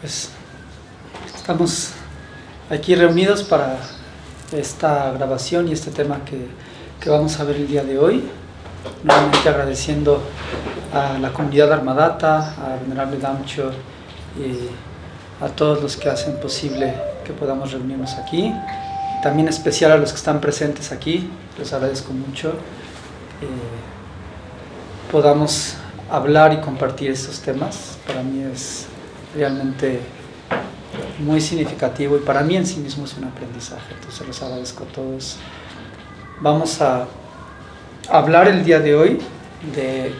Pues estamos aquí reunidos para esta grabación y este tema que, que, vamos a ver el día de hoy. Nuevamente agradeciendo a la comunidad Armadata, a Venerable Damcho y a todos los que hacen posible que podamos reunirnos aquí. También especial a los que están presentes aquí, les agradezco mucho. Eh, podamos hablar y compartir estos temas. Para mí es realmente muy significativo y para mí en sí mismo es un aprendizaje. Entonces les agradezco a todos. Vamos a hablar el día de hoy de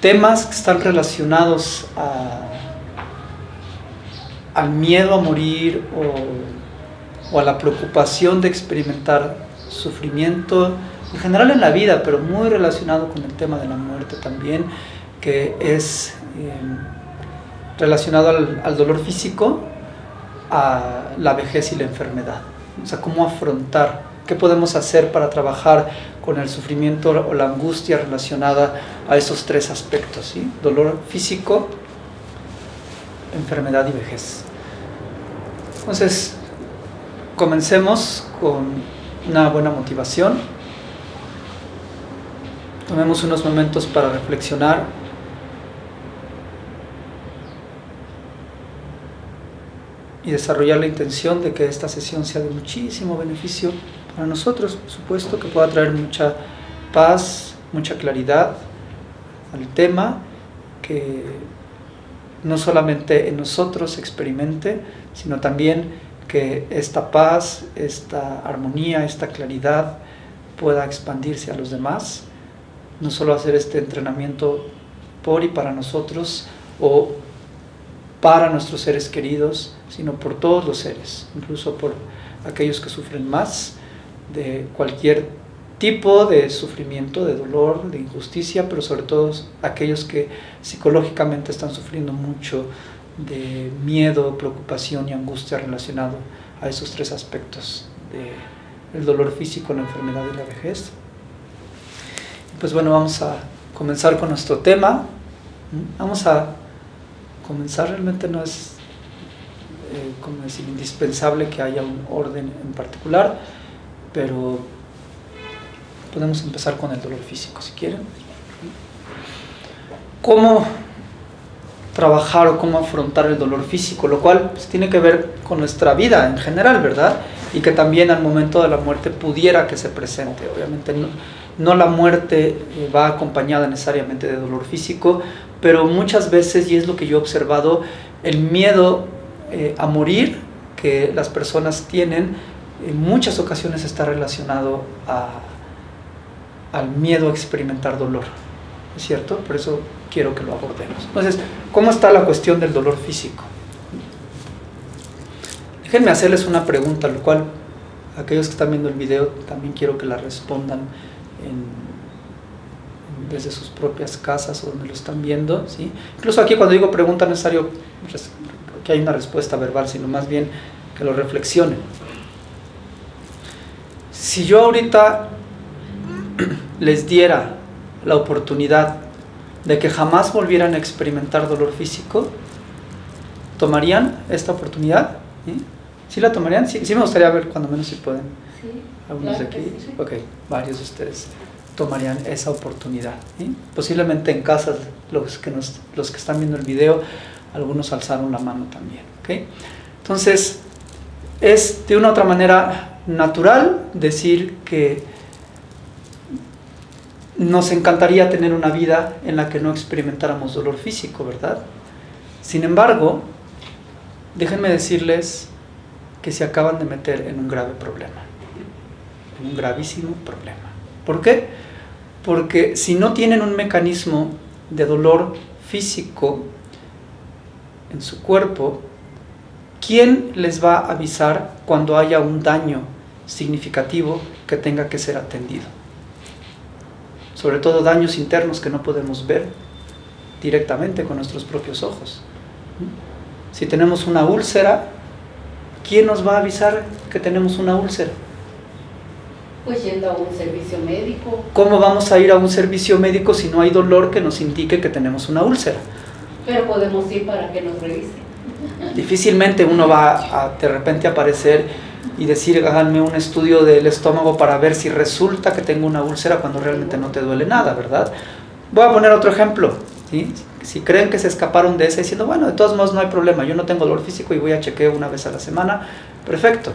temas que están relacionados a, al miedo a morir o, o a la preocupación de experimentar sufrimiento en general en la vida, pero muy relacionado con el tema de la muerte también, que es eh, relacionado al, dolor físico, a la vejez y la enfermedad. O sea, cómo afrontar, qué podemos hacer para trabajar con el sufrimiento o la angustia relacionada a esos tres aspectos, ¿sí? dolor físico, enfermedad y vejez. Entonces, comencemos con una buena motivación. Tomemos unos momentos para reflexionar y desarrollar la intención de que esta sesión sea de muchísimo beneficio para nosotros, por supuesto, que pueda traer mucha paz, mucha claridad al tema, que no solamente en nosotros experimente, sino también que esta paz, esta armonía, esta claridad pueda expandirse a los demás, no solo hacer este entrenamiento por y para nosotros o para nuestros seres queridos, sino por todos los seres, incluso por aquellos que sufren más de cualquier tipo de sufrimiento, de dolor, de injusticia, pero sobre todo aquellos que psicológicamente están sufriendo mucho de miedo, preocupación y angustia relacionado a esos tres aspectos, de el dolor físico, la enfermedad y la vejez. Pues bueno, vamos a comenzar con nuestro tema. Vamos a comenzar, realmente no es eh, como decir, indispensable que haya un orden en particular, pero podemos empezar con el dolor físico si quieren. ¿Cómo trabajar o cómo afrontar el dolor físico? Lo cual pues, tiene que ver con nuestra vida en general, ¿verdad? Y que también al momento de la muerte pudiera que se presente. Obviamente no, no la muerte eh, va acompañada necesariamente de dolor físico, pero muchas veces, y es lo que yo he observado, el miedo eh, a morir que las personas tienen, en muchas ocasiones está relacionado al miedo a experimentar dolor, ¿es cierto? Por eso quiero que lo abordemos. Entonces, ¿cómo está la cuestión del dolor físico? Déjenme hacerles una pregunta, lo cual aquellos que están viendo el video también quiero que la respondan desde sus propias casas o donde lo están viendo. ¿sí? Incluso aquí cuando digo pregunta no es necesario que haya una respuesta verbal, sino más bien que lo reflexionen. Si yo ahorita les diera la oportunidad de que jamás volvieran a experimentar dolor físico, ¿tomarían esta oportunidad? ¿Sí, ¿Sí la tomarían? Sí, sí, me gustaría ver cuando menos si pueden. Sí, Algunos de aquí. Sí, sí. Ok, varios de ustedes tomarían esa oportunidad. Posiblemente en casa, los que, nos, los que están viendo el video, algunos alzaron la mano también. ¿okay? Entonces, es de una u otra manera natural decir que nos encantaría tener una vida en la que no experimentáramos dolor físico, ¿verdad? Sin embargo, déjenme decirles que se acaban de meter en un grave problema, en un gravísimo problema. ¿Por qué? Porque si no tienen un mecanismo de dolor físico en su cuerpo, ¿quién les va a avisar cuando haya un daño significativo que tenga que ser atendido? Sobre todo daños internos que no podemos ver directamente con nuestros propios ojos. Si tenemos una úlcera, ¿quién nos va a avisar que tenemos una úlcera? Pues yendo a un servicio médico. ¿Cómo vamos a ir a un servicio médico si no hay dolor que nos indique que tenemos una úlcera? Pero podemos ir para que nos revisen. Difícilmente uno va a de repente aparecer y decir, háganme un estudio del estómago para ver si resulta que tengo una úlcera cuando realmente no te duele nada, ¿verdad? Voy a poner otro ejemplo. ¿sí? Si creen que se escaparon de ese diciendo, bueno, de todos modos no hay problema, yo no tengo dolor físico y voy a chequeo una vez a la semana, perfecto,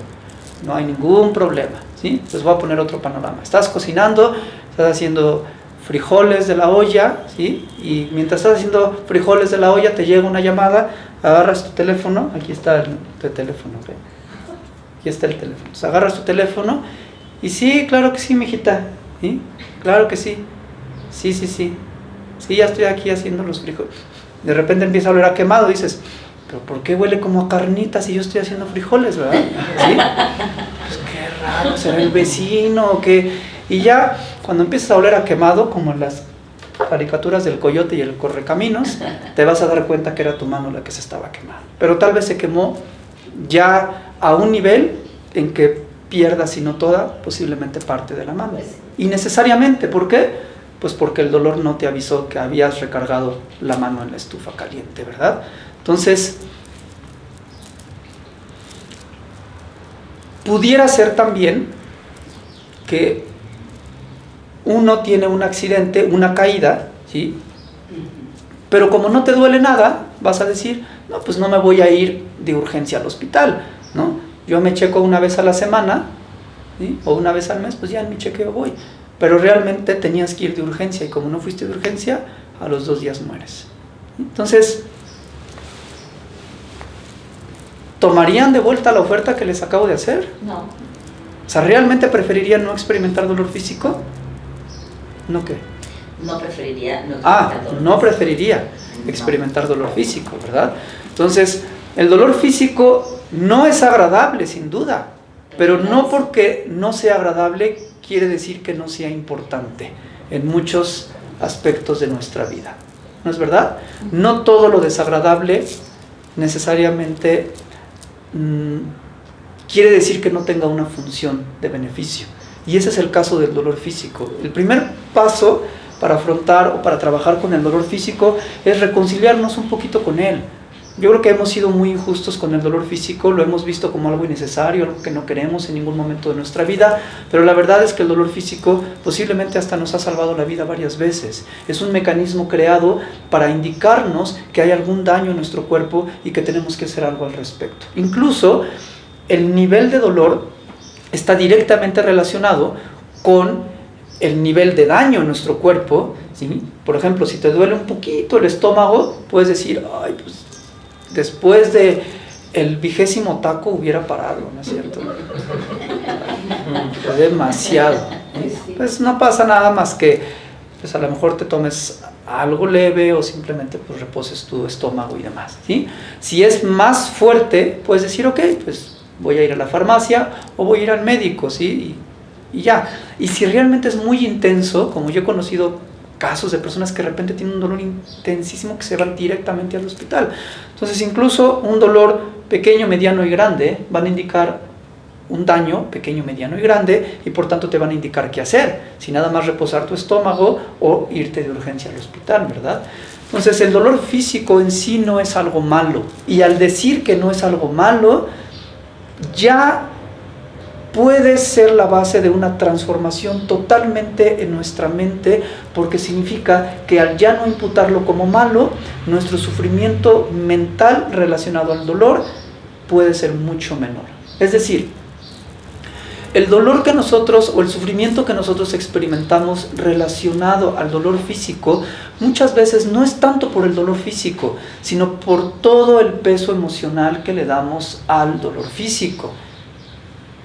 no hay ningún problema. ¿Sí? Les voy a poner otro panorama. Estás cocinando, estás haciendo frijoles de la olla, ¿sí? y mientras estás haciendo frijoles de la olla te llega una llamada, agarras tu teléfono, aquí está el, tu teléfono, aquí está el teléfono. Agarras tu teléfono y sí, claro que sí, mijita. ¿Sí? Claro que sí. Sí, sí, sí. Sí, ya estoy aquí haciendo los frijoles. De repente empieza a oler a quemado, dices, pero ¿por qué huele como a carnitas si yo estoy haciendo frijoles, verdad? ¿Sí? Pues raro, será el vecino o qué. Y ya cuando empiezas a oler a quemado, como en las caricaturas del coyote y el correcaminos, te vas a dar cuenta que era tu mano la que se estaba quemando. Pero tal vez se quemó ya a un nivel en que pierda, si no toda, posiblemente parte de la mano. Y necesariamente, ¿por qué? Pues porque el dolor no te avisó que habías recargado la mano en la estufa caliente, ¿verdad? Entonces, pudiera ser también que uno tiene un accidente, una caída, ¿sí? Pero como no te duele nada, vas a decir, no, pues no me voy a ir de urgencia al hospital, ¿no? Yo me checo una vez a la semana, o una vez al mes, pues ya en mi chequeo voy. Pero realmente tenías que ir de urgencia y como no fuiste de urgencia, a los dos días mueres. Entonces, ¿tomarían de vuelta la oferta que les acabo de hacer? No. O sea, ¿realmente preferirían no experimentar dolor físico? ¿No qué? No preferiría no Ah, experimentar dolor no preferiría experimentar dolor físico, ¿verdad? Entonces, el dolor físico no es agradable, sin duda, pero no porque no sea agradable quiere decir que no sea importante en muchos aspectos de nuestra vida. ¿No es verdad? No todo lo desagradable necesariamente mm, quiere decir que no tenga una función de beneficio. Y ese es el caso del dolor físico. El primer paso para afrontar o para trabajar con el dolor físico es reconciliarnos un poquito con él. Yo creo que hemos sido muy injustos con el dolor físico, lo hemos visto como algo innecesario, algo que no queremos en ningún momento de nuestra vida, pero la verdad es que el dolor físico posiblemente hasta nos ha salvado la vida varias veces. Es un mecanismo creado para indicarnos que hay algún daño en nuestro cuerpo y que tenemos que hacer algo al respecto. Incluso el nivel de dolor está directamente relacionado con el nivel de daño en nuestro cuerpo. ¿sí? Por ejemplo, si te duele un poquito el estómago, puedes decir, ay, pues después de el vigésimo taco hubiera parado, ¿no es cierto? Fue demasiado. Pues no pasa nada más que, pues a lo mejor te tomes algo leve o simplemente pues reposes tu estómago y demás, ¿sí? Si es más fuerte, puedes decir, ok, pues voy a ir a la farmacia o voy a ir al médico, ¿sí? Y ya. Y si realmente es muy intenso, como yo he conocido casos de personas que de repente tienen un dolor intensísimo que se van directamente al hospital. Entonces incluso un dolor pequeño, mediano y grande van a indicar un daño pequeño, mediano y grande y por tanto te van a indicar qué hacer, si nada más reposar tu estómago o irte de urgencia al hospital, ¿verdad? Entonces el dolor físico en sí no es algo malo y al decir que no es algo malo, ya puede ser la base de una transformación totalmente en nuestra mente porque significa que al ya no imputarlo como malo, nuestro sufrimiento mental relacionado al dolor puede ser mucho menor. Es decir, el dolor que nosotros o el sufrimiento que nosotros experimentamos relacionado al dolor físico muchas veces no es tanto por el dolor físico, sino por todo el peso emocional que le damos al dolor físico.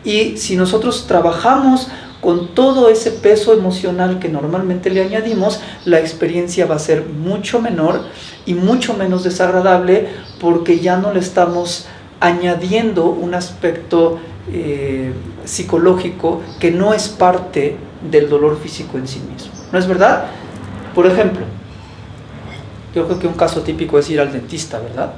Y si nosotros trabajamos con todo ese peso emocional que normalmente le añadimos, la experiencia va a ser mucho menor y mucho menos desagradable porque ya no le estamos añadiendo un aspecto eh, psicológico que no es parte del dolor físico en sí mismo. ¿No es verdad? Por ejemplo, yo creo que un caso típico es ir al dentista, ¿verdad?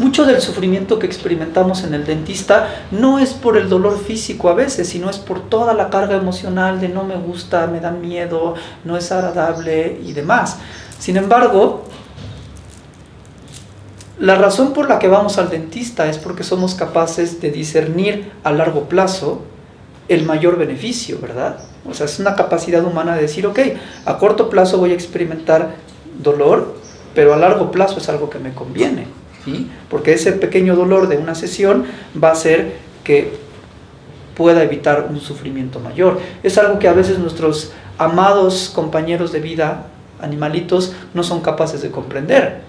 Mucho del sufrimiento que experimentamos en el dentista no es por el dolor físico a veces, sino es por toda la carga emocional de no me gusta, me da miedo, no es agradable y demás. Sin embargo, La razón por la que vamos al dentista es porque somos capaces de discernir a largo plazo el mayor beneficio, ¿verdad? O sea, es una capacidad humana de decir, ok, a corto plazo voy a experimentar dolor, pero a largo plazo es algo que me conviene, ¿sí? Porque ese pequeño dolor de una sesión va a hacer que pueda evitar un sufrimiento mayor. Es algo que a veces nuestros amados compañeros de vida animalitos no son capaces de comprender.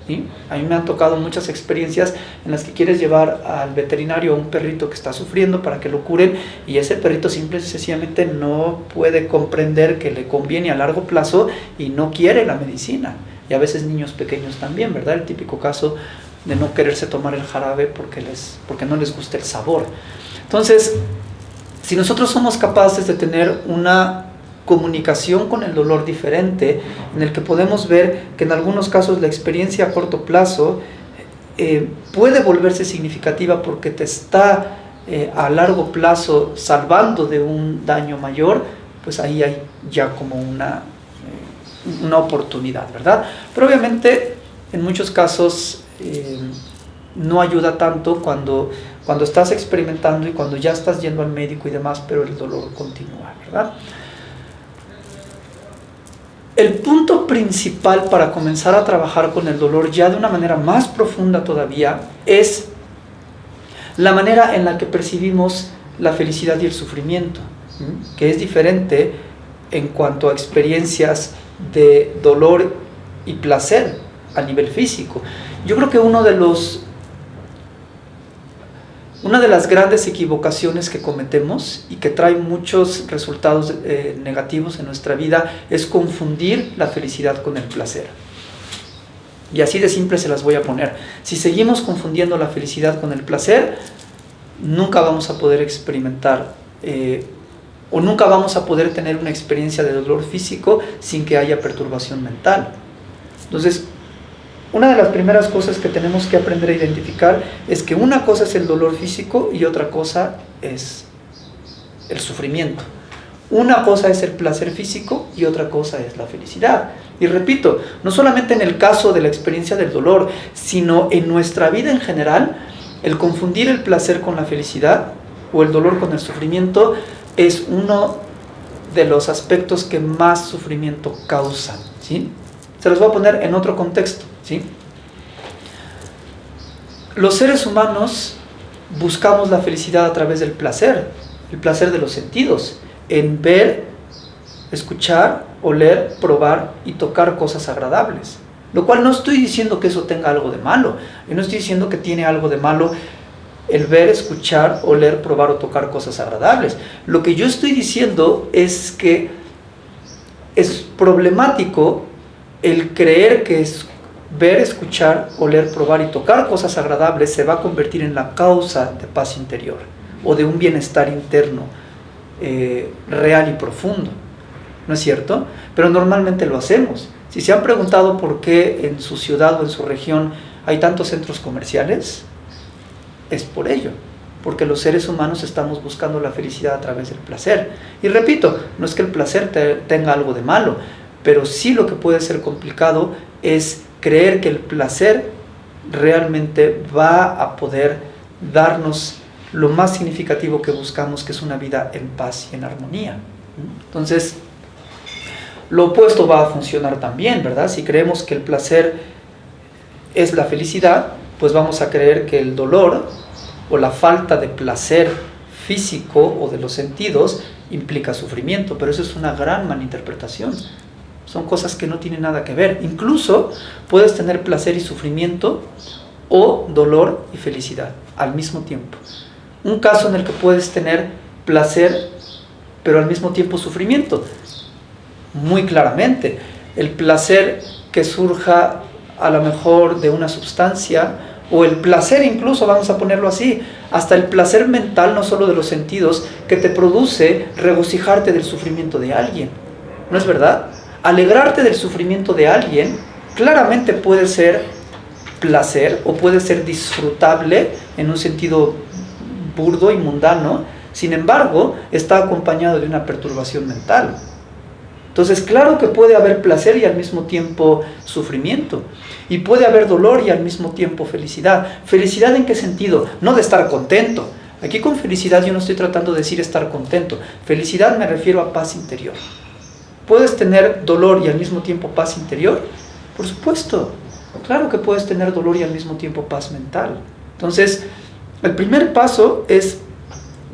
A mí me han tocado muchas experiencias en las que quieres llevar al veterinario a un perrito que está sufriendo para que lo curen y ese perrito simple y sencillamente no puede comprender que le conviene a largo plazo y no quiere la medicina. Y a veces niños pequeños también, ¿verdad? El típico caso de no quererse tomar el jarabe porque, les, porque no les gusta el sabor. Entonces, si nosotros somos capaces de tener una comunicación con el dolor diferente, en el que podemos ver que en algunos casos la experiencia a corto plazo eh, puede volverse significativa porque te está eh, a largo plazo salvando de un daño mayor, pues ahí hay ya como una, eh, una oportunidad, ¿verdad? Pero obviamente en muchos casos no ayuda tanto cuando, cuando estás experimentando y cuando ya estás yendo al médico y demás, pero el dolor continúa, ¿verdad? El punto principal para comenzar a trabajar con el dolor ya de una manera más profunda todavía es la manera en la que percibimos la felicidad y el sufrimiento, que es diferente en cuanto a experiencias de dolor y placer a nivel físico. Yo creo que uno de los una de las grandes equivocaciones que cometemos y que trae muchos resultados eh, negativos en nuestra vida es confundir la felicidad con el placer. Y así de simple se las voy a poner. Si seguimos confundiendo la felicidad con el placer, nunca vamos a poder experimentar eh, o nunca vamos a poder tener una experiencia de dolor físico sin que haya perturbación mental. Entonces, una de las primeras cosas que tenemos que aprender a identificar es que una cosa es el dolor físico y otra cosa es el sufrimiento. Una cosa es el placer físico y otra cosa es la felicidad. Y repito, no solamente en el caso de la experiencia del dolor, sino en nuestra vida en general, el confundir el placer con la felicidad o el dolor con el sufrimiento es uno de los aspectos que más sufrimiento causan. ¿sí? Se los voy a poner en otro contexto. ¿sí? Los seres humanos buscamos la felicidad a través del placer, el placer de los sentidos, en ver, escuchar, oler, probar y tocar cosas agradables. Lo cual no estoy diciendo que eso tenga algo de malo. Yo no estoy diciendo que tiene algo de malo el ver, escuchar, oler, probar o tocar cosas agradables. Lo que yo estoy diciendo es que es problemático el creer que es ver, escuchar, oler, probar y tocar cosas agradables se va a convertir en la causa de paz interior o de un bienestar interno eh, real y profundo. ¿No es cierto? Pero normalmente lo hacemos. Si se han preguntado por qué en su ciudad o en su región hay tantos centros comerciales, es por ello, porque los seres humanos estamos buscando la felicidad a través del placer. Y repito, no es que el placer tenga algo de malo, pero sí lo que puede ser complicado es creer que el placer realmente va a poder darnos lo más significativo que buscamos, que es una vida en paz y en armonía. Entonces, lo opuesto va a funcionar también, ¿verdad? Si creemos que el placer es la felicidad, pues vamos a creer que el dolor o la falta de placer físico o de los sentidos implica sufrimiento, pero eso es una gran malinterpretación. Son cosas que no tienen nada que ver. Incluso puedes tener placer y sufrimiento o dolor y felicidad al mismo tiempo. Un caso en el que puedes tener placer pero al mismo tiempo sufrimiento. Muy claramente. El placer que surja a lo mejor de una sustancia o el placer incluso, vamos a ponerlo así, hasta el placer mental, no solo de los sentidos, que te produce regocijarte del sufrimiento de alguien. ¿No es verdad? Alegrarte del sufrimiento de alguien claramente puede ser placer o puede ser disfrutable en un sentido burdo y mundano, sin embargo, está acompañado de una perturbación mental. Entonces, claro que puede haber placer y al mismo tiempo sufrimiento. Y puede haber dolor y al mismo tiempo felicidad. ¿Felicidad en qué sentido? No de estar contento. Aquí con felicidad yo no estoy tratando de decir estar contento. Felicidad me refiero a paz interior. ¿Puedes tener dolor y al mismo tiempo paz interior? Por supuesto. Claro que puedes tener dolor y al mismo tiempo paz mental. Entonces, el primer paso es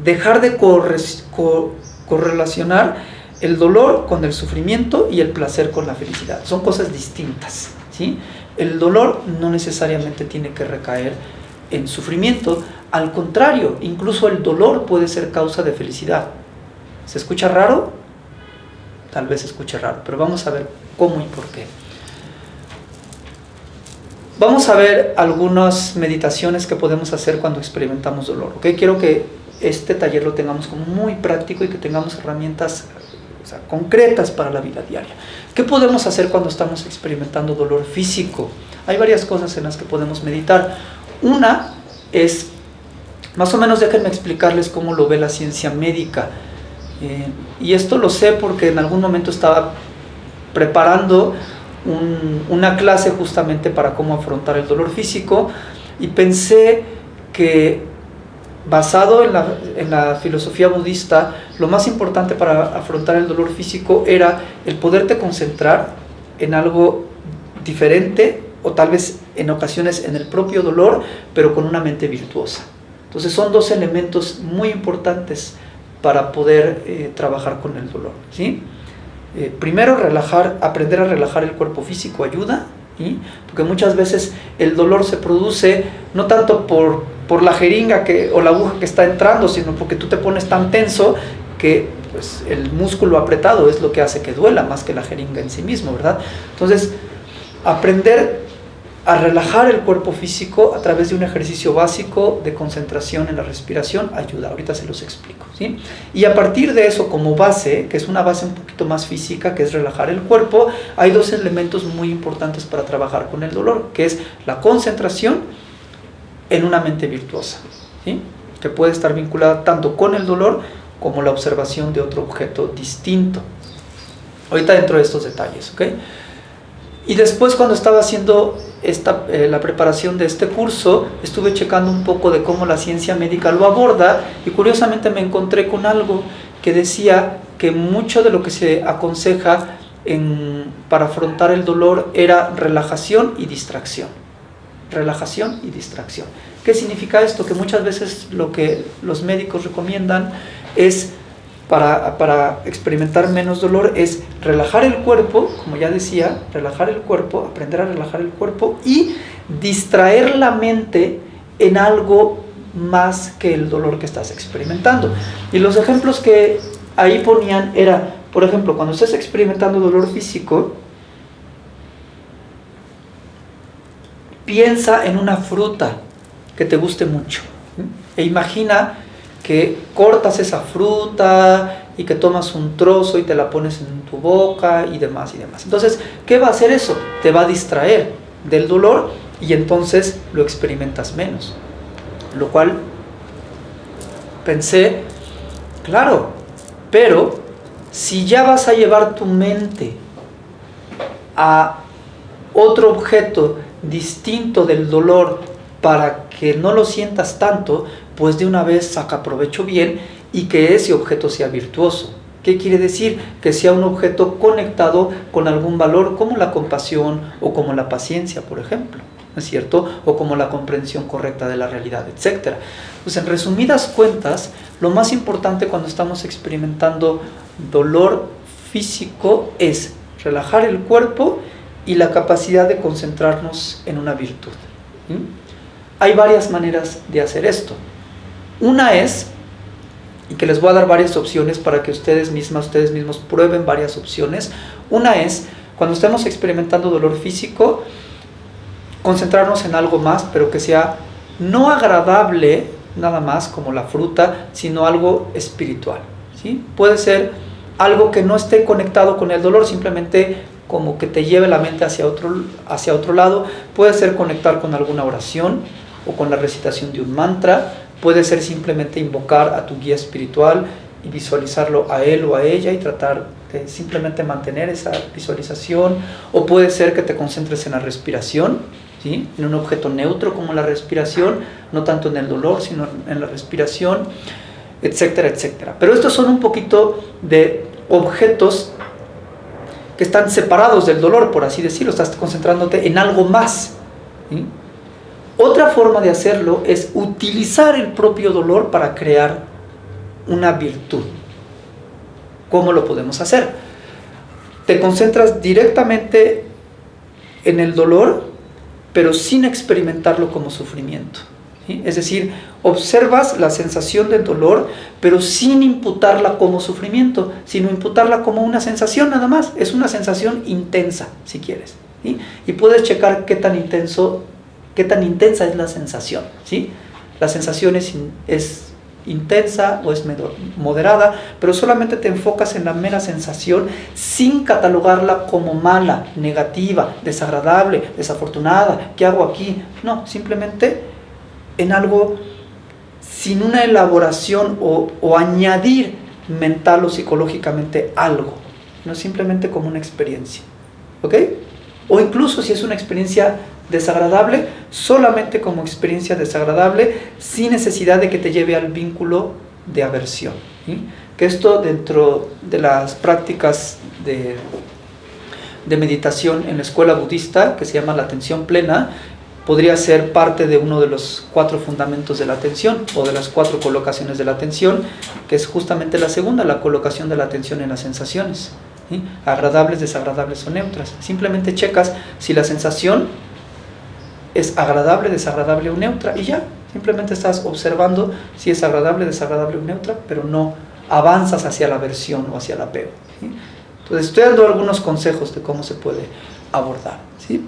dejar de correlacionar el dolor con el sufrimiento y el placer con la felicidad. Son cosas distintas. ¿sí? El dolor no necesariamente tiene que recaer en sufrimiento, al contrario, incluso el dolor puede ser causa de felicidad. ¿Se escucha raro? Tal vez escuche raro, pero vamos a ver cómo y por qué. Vamos a ver algunas meditaciones que podemos hacer cuando experimentamos dolor. ¿okay? Quiero que este taller lo tengamos como muy práctico y que tengamos herramientas concretas para la vida diaria. ¿Qué podemos hacer cuando estamos experimentando dolor físico? Hay varias cosas en las que podemos meditar. Una es, más o menos déjenme explicarles cómo lo ve la ciencia médica. Eh, y esto lo sé porque en algún momento estaba preparando una clase justamente para cómo afrontar el dolor físico y pensé que basado en la, en la, filosofía budista, lo más importante para afrontar el dolor físico era el poderte concentrar en algo diferente o tal vez en ocasiones en el propio dolor, pero con una mente virtuosa. Entonces son dos elementos muy importantes para poder eh, trabajar con el dolor. ¿sí? Eh, primero, relajar, aprender a relajar el cuerpo físico ayuda, porque muchas veces el dolor se produce no tanto por por la jeringa que, o la aguja que está entrando, sino porque tú te pones tan tenso que pues, el músculo apretado es lo que hace que duela más que la jeringa en sí mismo, ¿verdad? Entonces, aprender a relajar el cuerpo físico a través de un ejercicio básico de concentración en la respiración ayuda. Ahorita se los explico. ¿sí? Y a partir de eso, como base, que es una base un poquito más física, que es relajar el cuerpo, hay dos elementos muy importantes para trabajar con el dolor, que es la concentración en una mente virtuosa, que puede estar vinculada tanto con el dolor como la observación de otro objeto distinto. Ahorita dentro de estos detalles. Y después cuando estaba haciendo esta, eh, la preparación de este curso, estuve checando un poco de cómo la ciencia médica lo aborda y curiosamente me encontré con algo que decía que mucho de lo que se aconseja en, para afrontar el dolor era relajación y distracción relajación y distracción. ¿Qué significa esto? Que muchas veces lo que los médicos recomiendan es, para, para, experimentar menos dolor, es relajar el cuerpo, como ya decía, relajar el cuerpo, aprender a relajar el cuerpo y distraer la mente en algo más que el dolor que estás experimentando. Y los ejemplos que ahí ponían era, por ejemplo, cuando estás experimentando dolor físico, piensa en una fruta que te guste mucho e imagina que cortas esa fruta y que tomas un trozo y te la pones en tu boca y demás y demás. Entonces, ¿qué va a hacer eso? Te va a distraer del dolor y entonces lo experimentas menos. Lo cual pensé, claro, pero si ya vas a llevar tu mente a otro objeto distinto del dolor para que no lo sientas tanto, pues de una vez saca provecho bien y que ese objeto sea virtuoso. ¿Qué quiere decir? Que sea un objeto conectado con algún valor como la compasión o como la paciencia, por ejemplo, ¿no es cierto? O como la comprensión correcta de la realidad, etc. Pues en resumidas cuentas, lo más importante cuando estamos experimentando dolor físico es relajar el cuerpo y la capacidad de concentrarnos en una virtud. Hay varias maneras de hacer esto. Una es, y que les voy a dar varias opciones para que ustedes mismas, ustedes mismos prueben varias opciones. Una es, cuando estemos experimentando dolor físico, concentrarnos en algo más, pero que sea no agradable nada más como la fruta, sino algo espiritual. ¿sí? Puede ser algo que no esté conectado con el dolor, simplemente como que te lleve la mente hacia otro, hacia otro lado. Puede ser conectar con alguna oración o con la recitación de un mantra. Puede ser simplemente invocar a tu guía espiritual y visualizarlo a él o a ella y tratar de simplemente mantener esa visualización, o puede ser que te concentres en la respiración, ¿sí? en un objeto neutro como la respiración, no tanto en el dolor, sino en la respiración, etcétera, etcétera. Pero estos son un poquito de objetos que están separados del dolor, por así decirlo, estás concentrándote en algo más. Otra forma de hacerlo es utilizar el propio dolor para crear una virtud. ¿Cómo lo podemos hacer? Te concentras directamente en el dolor, pero sin experimentarlo como sufrimiento. Es decir, observas la sensación del dolor, pero sin imputarla como sufrimiento, sino imputarla como una sensación nada más. Es una sensación intensa, si quieres. Y puedes checar qué tan, intenso, qué tan intensa es la sensación. ¿sí? La sensación es, es intensa o es moderada, pero solamente te enfocas en la mera sensación sin catalogarla como mala, negativa, desagradable, desafortunada, ¿qué hago aquí? No, simplemente en algo sin una elaboración o, o añadir mental o psicológicamente algo, no simplemente como una experiencia. ¿Ok? O incluso si es una experiencia desagradable, solamente como experiencia desagradable, sin necesidad de que te lleve al vínculo de aversión. Que esto dentro de las prácticas de, de meditación en la escuela budista, que se llama la atención plena, podría ser parte de uno de los cuatro fundamentos de la atención o de las cuatro colocaciones de la atención, que es justamente la segunda, la colocación de la atención en las sensaciones, agradables, desagradables o neutras. Simplemente checas si la sensación es agradable, desagradable o neutra y ya, simplemente estás observando si es agradable, desagradable o neutra, pero no avanzas hacia la aversión o hacia el apego. Entonces estoy dando algunos consejos de cómo se puede abordar. ¿sí?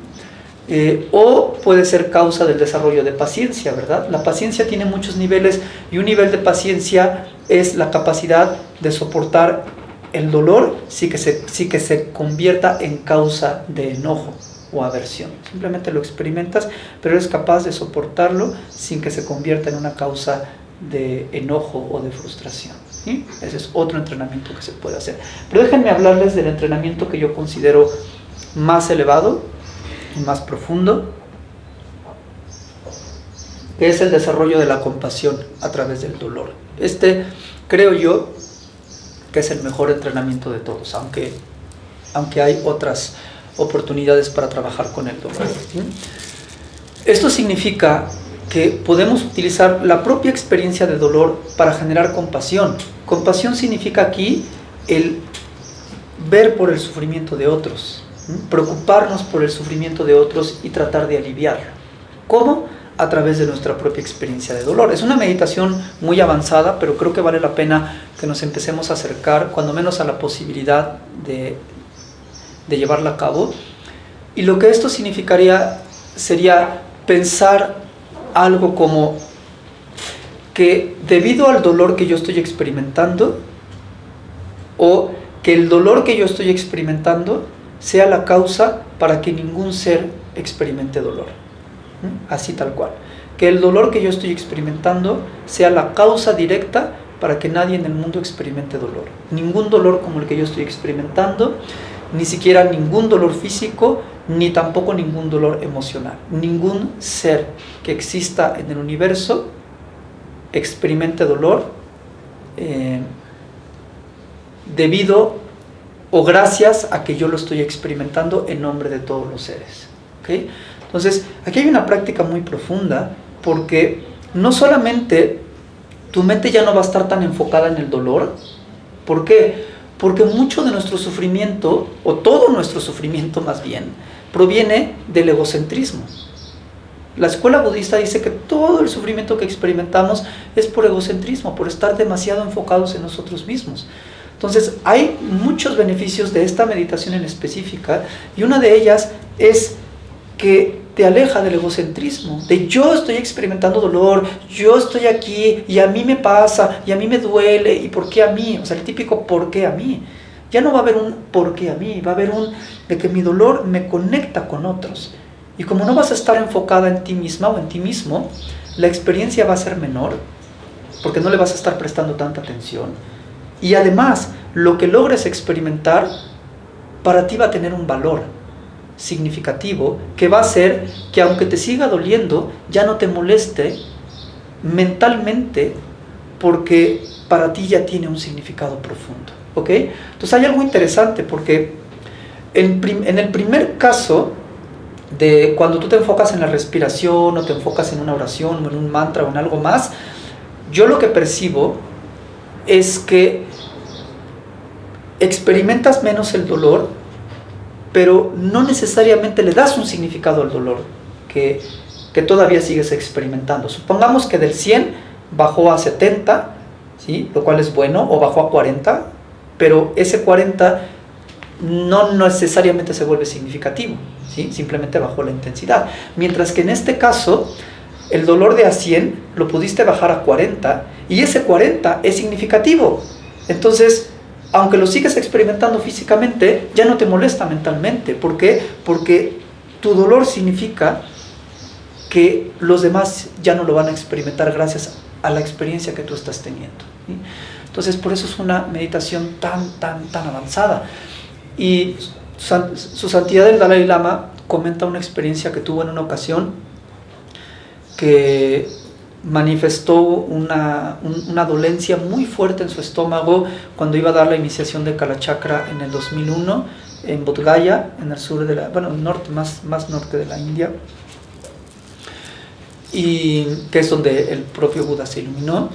Eh, o puede ser causa del desarrollo de paciencia, ¿verdad? La paciencia tiene muchos niveles y un nivel de paciencia es la capacidad de soportar el dolor sí que se, sí que se convierta en causa de enojo o aversión. Simplemente lo experimentas, pero eres capaz de soportarlo sin que se convierta en una causa de enojo o de frustración. Ese es otro entrenamiento que se puede hacer. Pero déjenme hablarles del entrenamiento que yo considero más elevado, más profundo, que es el desarrollo de la compasión a través del dolor. Este creo yo que es el mejor entrenamiento de todos, aunque, aunque hay otras oportunidades para trabajar con el dolor. Esto significa que podemos utilizar la propia experiencia de dolor para generar compasión. Compasión significa aquí el ver por el sufrimiento de otros, preocuparnos por el sufrimiento de otros y tratar de aliviarlo. ¿Cómo? A través de nuestra propia experiencia de dolor. Es una meditación muy avanzada, pero creo que vale la pena que nos empecemos a acercar, cuando menos a la posibilidad de, de llevarla a cabo. Y lo que esto significaría sería pensar algo como que debido al dolor que yo estoy experimentando, o que el dolor que yo estoy experimentando sea la causa para que ningún ser experimente dolor. Así tal cual. Que el dolor que yo estoy experimentando sea la causa directa para que nadie en el mundo experimente dolor. Ningún dolor como el que yo estoy experimentando, ni siquiera ningún dolor físico, ni tampoco ningún dolor emocional. Ningún ser que exista en el universo experimente dolor eh, debido o gracias a que yo lo estoy experimentando en nombre de todos los seres. ¿okay? Entonces, aquí hay una práctica muy profunda porque no solamente tu mente ya no va a estar tan enfocada en el dolor, ¿por qué? Porque mucho de nuestro sufrimiento, o todo nuestro sufrimiento más bien, proviene del egocentrismo. La escuela budista dice que todo el sufrimiento que experimentamos es por egocentrismo, por estar demasiado enfocados en nosotros mismos. Entonces, hay muchos beneficios de esta meditación en específica y una de ellas es que te aleja del egocentrismo, de yo estoy experimentando dolor, yo estoy aquí y a mí me pasa y a mí me duele y por qué a mí, o sea, el típico por qué a mí. Ya no va a haber un por qué a mí, va a haber un de que mi dolor me conecta con otros. Y como no vas a estar enfocada en ti misma o en ti mismo, la experiencia va a ser menor, porque no le vas a estar prestando tanta atención y además lo que logres experimentar para ti va a tener un valor significativo que va a hacer que aunque te siga doliendo, ya no te moleste mentalmente porque para ti ya tiene un significado profundo. ¿Ok? Entonces hay algo interesante porque en, en el primer caso, de cuando tú te enfocas en la respiración o te enfocas en una oración o en un mantra o en algo más, yo lo que percibo es que experimentas menos el dolor, pero no necesariamente le das un significado al dolor que, que todavía sigues experimentando. Supongamos que del 100 bajó a 70, ¿sí? lo cual es bueno, o bajó a 40, pero ese 40 no necesariamente se vuelve significativo, ¿sí? simplemente bajó la intensidad. Mientras que en este caso, el dolor de a 100 lo pudiste bajar a 40 y ese 40 es significativo. Entonces, aunque lo sigues experimentando físicamente, ya no te molesta mentalmente. ¿Por qué? Porque tu dolor significa que los demás ya no lo van a experimentar gracias a la experiencia que tú estás teniendo. Entonces, por eso es una meditación tan, tan, tan avanzada. Y su santidad el Dalai Lama comenta una experiencia que tuvo en una ocasión que manifestó una, una, dolencia muy fuerte en su estómago cuando iba a dar la iniciación de Kalachakra en el 2001 en Bodh Gaya, en el sur de la, bueno, norte, más, más norte de la India, y que es donde el propio Buda se iluminó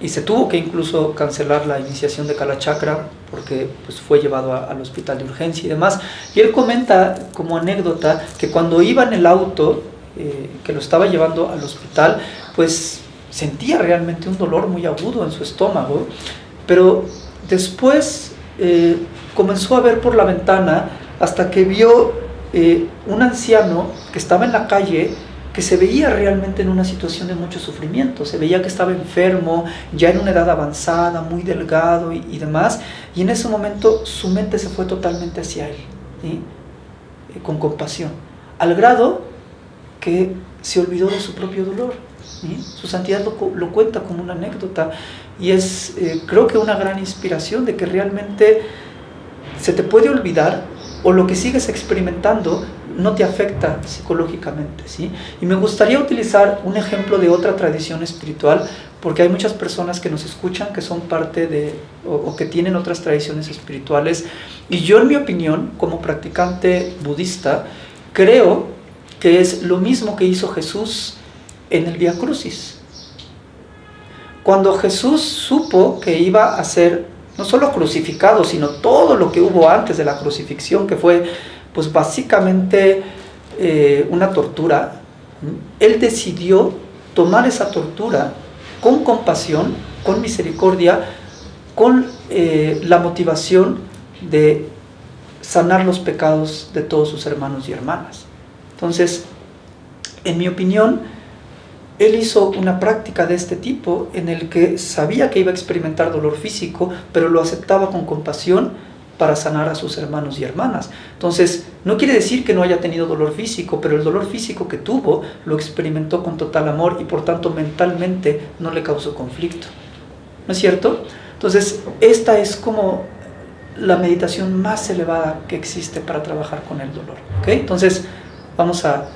y se tuvo que incluso cancelar la iniciación de Kalachakra porque pues, fue llevado al hospital de urgencia y demás. Y él comenta como anécdota que cuando iba en el auto, eh, que lo estaba llevando al hospital, pues sentía realmente un dolor muy agudo en su estómago, pero después eh, comenzó a ver por la ventana hasta que vio eh, un anciano que estaba en la calle que se veía realmente en una situación de mucho sufrimiento, se veía que estaba enfermo, ya en una edad avanzada, muy delgado y, demás, y en ese momento su mente se fue totalmente hacia él, eh, con compasión, al grado que se olvidó de su propio dolor. Su santidad lo, cuenta como una anécdota y es eh, creo que una gran inspiración de que realmente se te puede olvidar o lo que sigues experimentando no te afecta psicológicamente. ¿sí? Y me gustaría utilizar un ejemplo de otra tradición espiritual, porque hay muchas personas que nos escuchan que son parte de, o, que tienen otras tradiciones espirituales, y yo en mi opinión, como practicante budista, creo que es lo mismo que hizo Jesús en el Via Crucis. Cuando Jesús supo que iba a ser no solo crucificado, sino todo lo que hubo antes de la crucifixión, que fue pues básicamente eh, una tortura, él decidió tomar esa tortura con compasión, con misericordia, con eh, la motivación de sanar los pecados de todos sus hermanos y hermanas. Entonces, en mi opinión, él hizo una práctica de este tipo en el que sabía que iba a experimentar dolor físico, pero lo aceptaba con compasión para sanar a sus hermanos y hermanas. Entonces, no quiere decir que no haya tenido dolor físico, pero el dolor físico que tuvo lo experimentó con total amor y por tanto mentalmente no le causó conflicto. ¿No es cierto? Entonces, esta es como la meditación más elevada que existe para trabajar con el dolor. ¿ok? Entonces, vamos a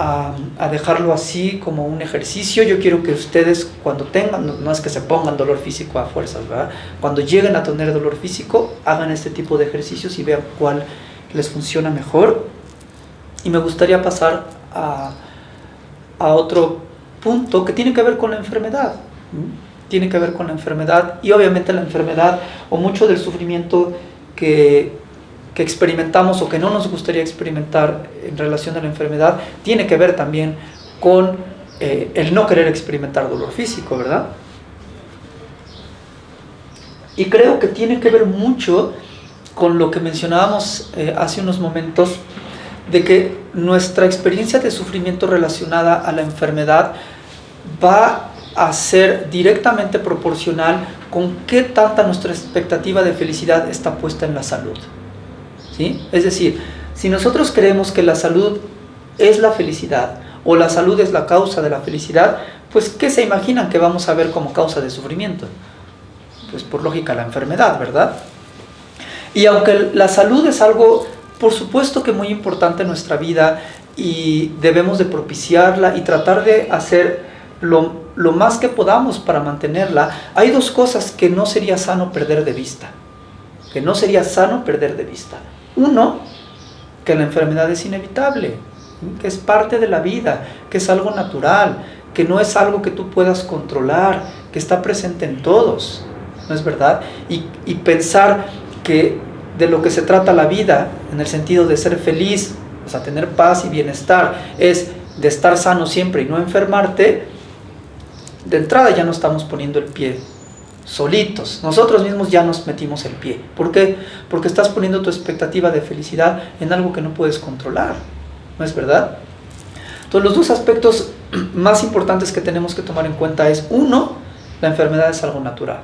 a, dejarlo así como un ejercicio. Yo quiero que ustedes cuando tengan, no, es que se pongan dolor físico a fuerzas, ¿verdad? Cuando lleguen a tener dolor físico, hagan este tipo de ejercicios y vean cuál les funciona mejor. Y me gustaría pasar a, a otro punto que tiene que ver con la enfermedad. Tiene que ver con la enfermedad y obviamente la enfermedad o mucho del sufrimiento que experimentamos o que no nos gustaría experimentar en relación a la enfermedad tiene que ver también con eh, el no querer experimentar dolor físico, ¿verdad? Y creo que tiene que ver mucho con lo que mencionábamos eh, hace unos momentos, de que nuestra experiencia de sufrimiento relacionada a la enfermedad va a ser directamente proporcional con qué tanta nuestra expectativa de felicidad está puesta en la salud. Es decir, si nosotros creemos que la salud es la felicidad o la salud es la causa de la felicidad, pues ¿qué se imaginan que vamos a ver como causa de sufrimiento? pues por lógica, la enfermedad, ¿verdad? Y aunque la salud es algo, por supuesto que muy importante en nuestra vida y debemos de propiciarla y tratar de hacer lo, lo más que podamos para mantenerla, hay dos cosas que no sería sano perder de vista. Que no sería sano perder de vista. Uno, que la enfermedad es inevitable, que es parte de la vida, que es algo natural, que no es algo que tú puedas controlar, que está presente en todos, ¿no es verdad? Y, y pensar que de lo que se trata la vida, en el sentido de ser feliz, o sea, tener paz y bienestar, es de estar sano siempre y no enfermarte, de entrada ya no estamos poniendo el pie solitos. Nosotros mismos ya nos metimos el pie. ¿Por qué? Porque estás poniendo tu expectativa de felicidad en algo que no puedes controlar. ¿No es verdad? Entonces los dos aspectos más importantes que tenemos que tomar en cuenta es, uno, la enfermedad es algo natural.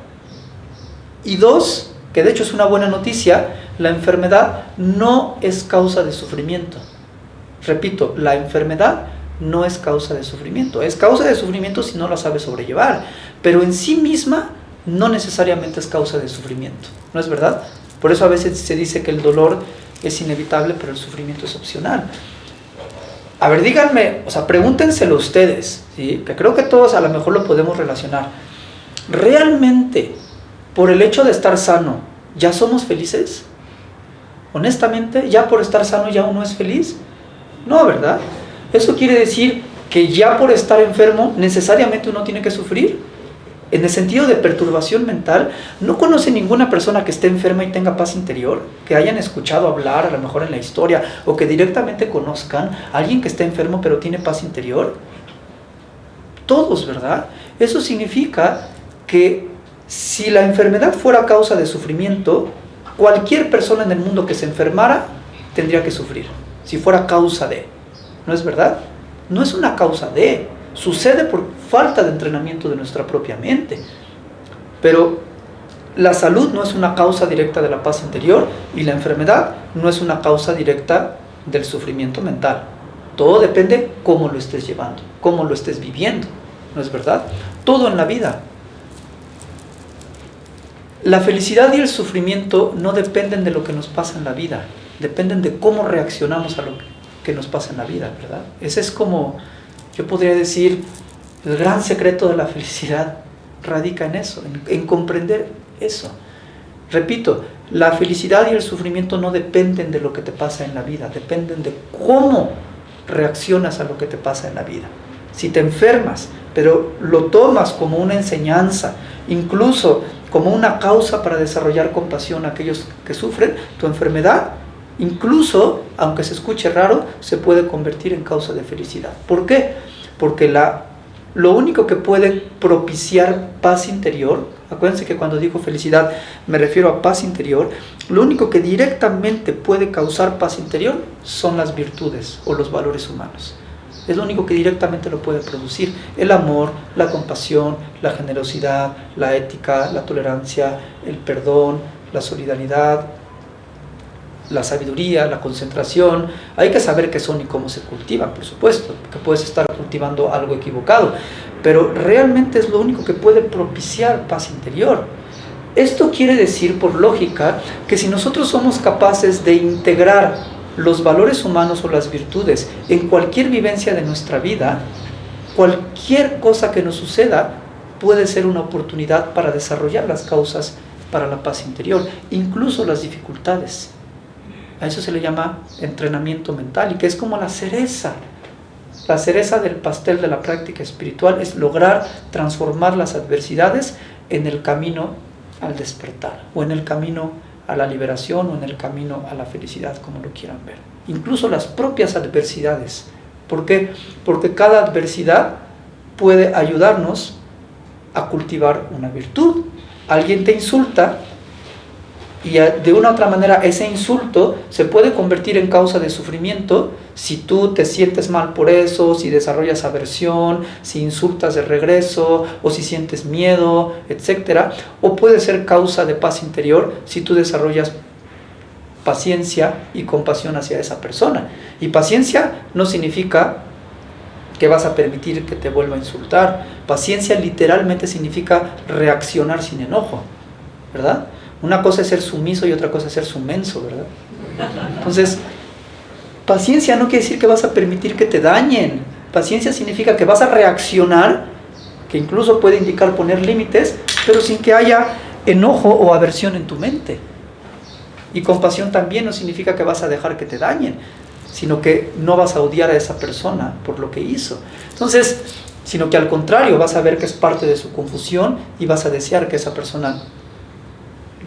Y dos, que de hecho es una buena noticia, la enfermedad no es causa de sufrimiento. Repito, la enfermedad no es causa de sufrimiento. Es causa de sufrimiento si no la sabes sobrellevar. Pero en sí misma no necesariamente es causa de sufrimiento. ¿No es verdad? Por eso a veces se dice que el dolor es inevitable, pero el sufrimiento es opcional. A ver, díganme, o sea, pregúntenselo ustedes, ¿sí? que creo que todos a lo mejor lo podemos relacionar. ¿Realmente, por el hecho de estar sano, ya somos felices? Honestamente, ¿ya por estar sano ya uno es feliz? No, ¿verdad? Eso quiere decir que ya por estar enfermo necesariamente uno tiene que sufrir. En el sentido de perturbación mental, no conoce ninguna persona que esté enferma y tenga paz interior, que hayan escuchado hablar a lo mejor en la historia o que directamente conozcan a alguien que esté enfermo pero tiene paz interior. Todos, ¿verdad? Eso significa que si la enfermedad fuera causa de sufrimiento, cualquier persona en el mundo que se enfermara tendría que sufrir, si fuera causa de. ¿No es verdad? No es una causa de, sucede por falta de entrenamiento de nuestra propia mente. Pero la salud no es una causa directa de la paz interior y la enfermedad no es una causa directa del sufrimiento mental. Todo depende cómo lo estés llevando, cómo lo estés viviendo, ¿no es verdad? Todo en la vida. La felicidad y el sufrimiento no dependen de lo que nos pasa en la vida, dependen de cómo reaccionamos a lo que nos pasa en la vida, ¿verdad? Ese es como, yo podría decir, el gran secreto de la felicidad radica en eso, en, comprender eso. Repito, la felicidad y el sufrimiento no dependen de lo que te pasa en la vida, dependen de cómo reaccionas a lo que te pasa en la vida. Si te enfermas, pero lo tomas como una enseñanza, incluso como una causa para desarrollar compasión a aquellos que sufren, tu enfermedad, incluso, aunque se escuche raro, se puede convertir en causa de felicidad. ¿Por qué? Porque la lo único que puede propiciar paz interior, acuérdense que cuando digo felicidad me refiero a paz interior, lo único que directamente puede causar paz interior son las virtudes o los valores humanos. Es lo único que directamente lo puede producir. El amor, la compasión, la generosidad, la ética, la tolerancia, el perdón, la solidaridad, la sabiduría, la concentración, hay que saber qué son y cómo se cultivan, por supuesto, que puedes estar cultivando algo equivocado, pero realmente es lo único que puede propiciar paz interior. Esto quiere decir, por lógica, que si nosotros somos capaces de integrar los valores humanos o las virtudes en cualquier vivencia de nuestra vida, cualquier cosa que nos suceda puede ser una oportunidad para desarrollar las causas para la paz interior, incluso las dificultades. A eso se le llama entrenamiento mental y que es como la cereza. La cereza del pastel de la práctica espiritual es lograr transformar las adversidades en el camino al despertar o en el camino a la liberación o en el camino a la felicidad, como lo quieran ver. Incluso las propias adversidades. ¿Por qué? Porque cada adversidad puede ayudarnos a cultivar una virtud. Alguien te insulta y de una u otra manera ese insulto se puede convertir en causa de sufrimiento si tú te sientes mal por eso, si desarrollas aversión, si insultas de regreso o si sientes miedo, etc. O puede ser causa de paz interior si tú desarrollas paciencia y compasión hacia esa persona. Y paciencia no significa que vas a permitir que te vuelva a insultar. Paciencia literalmente significa reaccionar sin enojo. ¿verdad? Una cosa es ser sumiso y otra cosa es ser sumenso, ¿verdad? Entonces, paciencia no quiere decir que vas a permitir que te dañen. Paciencia significa que vas a reaccionar, que incluso puede indicar poner límites, pero sin que haya enojo o aversión en tu mente. Y compasión también no significa que vas a dejar que te dañen, sino que no vas a odiar a esa persona por lo que hizo. Entonces, sino que al contrario, vas a ver que es parte de su confusión y vas a desear que esa persona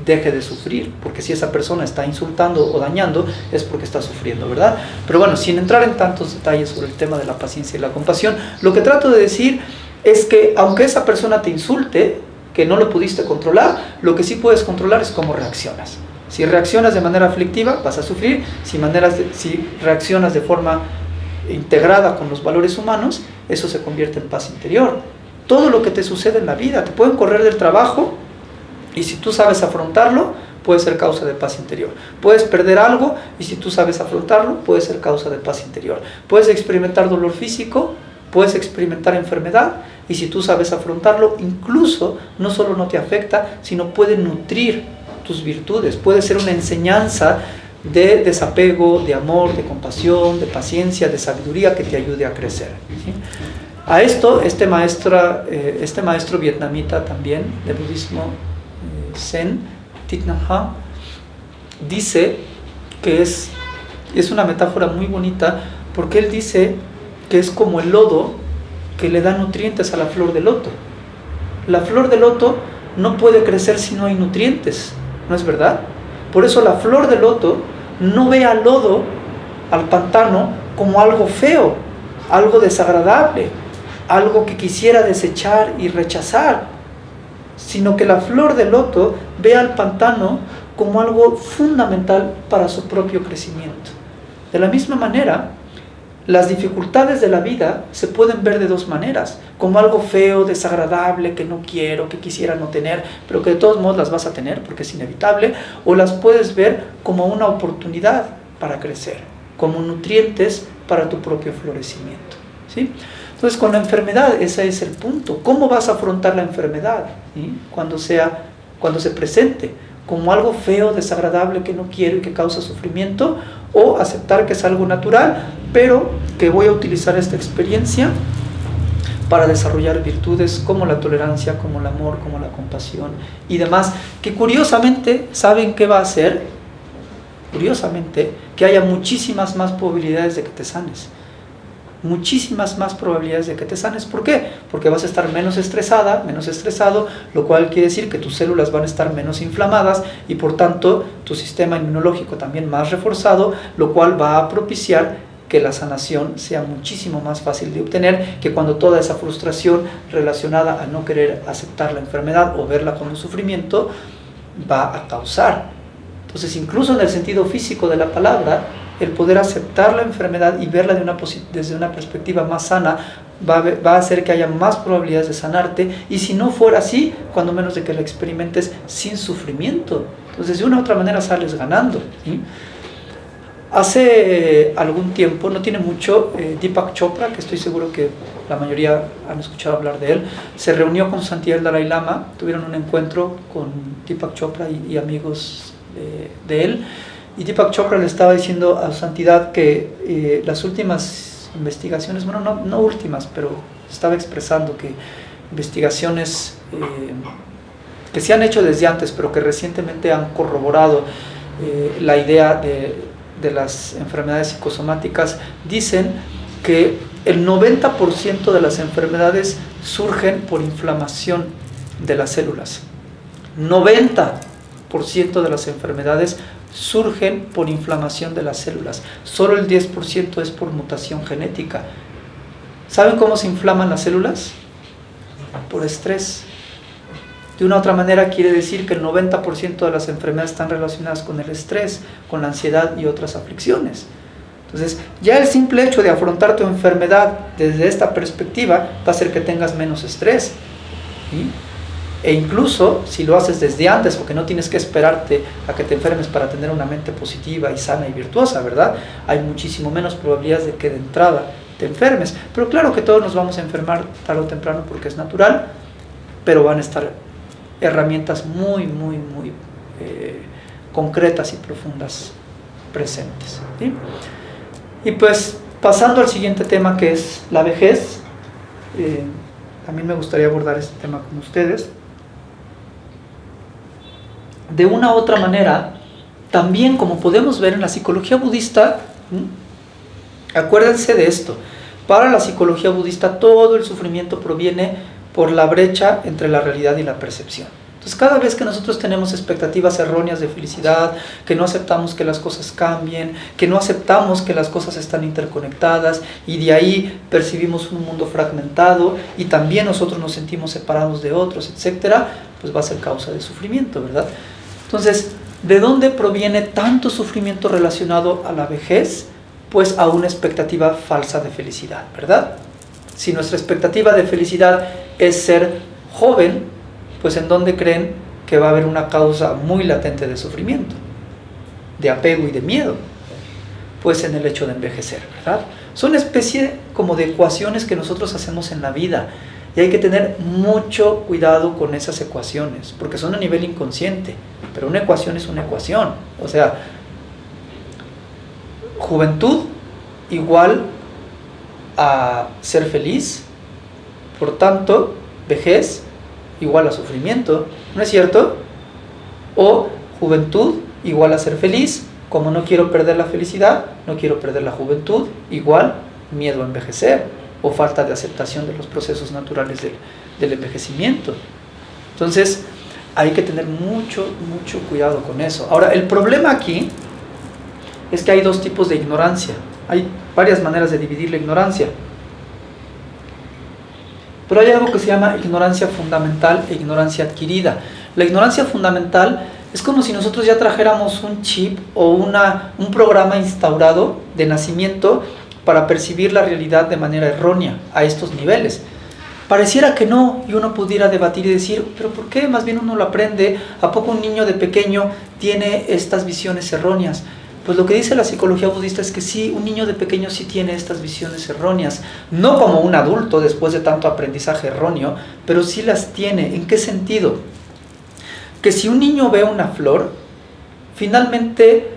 deje de sufrir, porque si esa persona está insultando o dañando es porque está sufriendo, ¿verdad? Pero bueno, sin entrar en tantos detalles sobre el tema de la paciencia y la compasión, lo que trato de decir es que aunque esa persona te insulte, que no lo pudiste controlar, lo que sí puedes controlar es cómo reaccionas. Si reaccionas de manera aflictiva, vas a sufrir, si, maneras si reaccionas de forma integrada con los valores humanos, eso se convierte en paz interior. Todo lo que te sucede en la vida, te pueden correr del trabajo, y si tú sabes afrontarlo, puede ser causa de paz interior. Puedes perder algo y si tú sabes afrontarlo, puede ser causa de paz interior. Puedes experimentar dolor físico, puedes experimentar enfermedad y si tú sabes afrontarlo, incluso no solo no te afecta, sino puede nutrir tus virtudes, puede ser una enseñanza de desapego, de amor, de compasión, de paciencia, de sabiduría que te ayude a crecer. A esto, este, maestra, eh, este maestro vietnamita también de budismo Zen, Thich dice que es, es una metáfora muy bonita porque él dice que es como el lodo que le da nutrientes a la flor de loto. La flor de loto no puede crecer si no hay nutrientes, ¿no es verdad? Por eso la flor de loto no ve al lodo, al pantano, como algo feo, algo desagradable, algo que quisiera desechar y rechazar, sino que la flor de loto ve al pantano como algo fundamental para su propio crecimiento. De la misma manera, las dificultades de la vida se pueden ver de dos maneras, como algo feo, desagradable, que no quiero, que quisiera no tener, pero que de todos modos las vas a tener porque es inevitable, o las puedes ver como una oportunidad para crecer, como nutrientes para tu propio florecimiento. ¿sí? Entonces, con la enfermedad, ese es el punto. ¿Cómo vas a afrontar la enfermedad cuando, sea, cuando se presente? ¿Como algo feo, desagradable, que no quiero y que causa sufrimiento? ¿O aceptar que es algo natural, pero que voy a utilizar esta experiencia para desarrollar virtudes como la tolerancia, como el amor, como la compasión y demás, que curiosamente saben qué va a hacer, curiosamente, que haya muchísimas más probabilidades de que te sanes muchísimas más probabilidades de que te sanes. ¿Por qué? Porque vas a estar menos estresada, menos estresado, lo cual quiere decir que tus células van a estar menos inflamadas y por tanto tu sistema inmunológico también más reforzado, lo cual va a propiciar que la sanación sea muchísimo más fácil de obtener que cuando toda esa frustración relacionada a no querer aceptar la enfermedad o verla como sufrimiento va a causar. Entonces, incluso en el sentido físico de la palabra, el poder aceptar la enfermedad y verla de una desde una perspectiva más sana va a, va a, hacer que haya más probabilidades de sanarte y si no fuera así, cuando menos de que la experimentes sin sufrimiento. Entonces de una u otra manera sales ganando. Hace algún tiempo, no tiene mucho, eh, Deepak Chopra, que estoy seguro que la mayoría han escuchado hablar de él, se reunió con Santiago Dalai Lama, tuvieron un encuentro con Deepak Chopra y, amigos de él y Deepak Chopra le estaba diciendo a su santidad que eh, las últimas investigaciones, bueno, no, no, últimas, pero estaba expresando que investigaciones eh, que se han hecho desde antes, pero que recientemente han corroborado eh, la idea de, de las enfermedades psicosomáticas, dicen que el 90% de las enfermedades surgen por inflamación de las células. 90% de las enfermedades surgen por inflamación de las células. Solo el 10% es por mutación genética. ¿Saben cómo se inflaman las células? Por estrés. De una u otra manera quiere decir que el 90% de las enfermedades están relacionadas con el estrés, con la ansiedad y otras aflicciones. Entonces, ya el simple hecho de afrontar tu enfermedad desde esta perspectiva va a hacer que tengas menos estrés. E incluso si lo haces desde antes, porque no tienes que esperarte a que te enfermes para tener una mente positiva y sana y virtuosa, ¿verdad? Hay muchísimo menos probabilidades de que de entrada te enfermes. Pero claro que todos nos vamos a enfermar tarde o temprano porque es natural, pero van a estar herramientas muy, muy, muy eh, concretas y profundas presentes. Y pues pasando al siguiente tema que es la vejez, eh, también me gustaría abordar este tema con ustedes. De una u otra manera, también como podemos ver en la psicología budista, acuérdense de esto, para la psicología budista todo el sufrimiento proviene por la brecha entre la realidad y la percepción. Entonces cada vez que nosotros tenemos expectativas erróneas de felicidad, que no aceptamos que las cosas cambien, que no aceptamos que las cosas están interconectadas y de ahí percibimos un mundo fragmentado y también nosotros nos sentimos separados de otros, etcétera, pues va a ser causa de sufrimiento, ¿verdad? Entonces, ¿de dónde proviene tanto sufrimiento relacionado a la vejez? Pues a una expectativa falsa de felicidad, ¿verdad? Si nuestra expectativa de felicidad es ser joven, pues en dónde creen que va a haber una causa muy latente de sufrimiento, de apego y de miedo, pues en el hecho de envejecer, ¿verdad? Son especie como de ecuaciones que nosotros hacemos en la vida y hay que tener mucho cuidado con esas ecuaciones, porque son a nivel inconsciente, pero una ecuación es una ecuación, o sea, juventud igual a ser feliz, por tanto, vejez igual a sufrimiento, ¿no es cierto? O juventud igual a ser feliz, como no quiero perder la felicidad, no quiero perder la juventud, igual miedo a envejecer o falta de aceptación de los procesos naturales del, del envejecimiento. Entonces, hay que tener mucho, mucho cuidado con eso. Ahora, el problema aquí es que hay dos tipos de ignorancia. Hay varias maneras de dividir la ignorancia. Pero hay algo que se llama ignorancia fundamental e ignorancia adquirida. La ignorancia fundamental es como si nosotros ya trajéramos un chip o una, un programa instaurado de nacimiento para percibir la realidad de manera errónea a estos niveles. Pareciera que no, y uno pudiera debatir y decir, pero ¿por qué? Más bien uno lo aprende. ¿A poco un niño de pequeño tiene estas visiones erróneas? Pues lo que dice la psicología budista es que sí, un niño de pequeño sí tiene estas visiones erróneas, no como un adulto después de tanto aprendizaje erróneo, pero sí las tiene. ¿En qué sentido? Que si un niño ve una flor, finalmente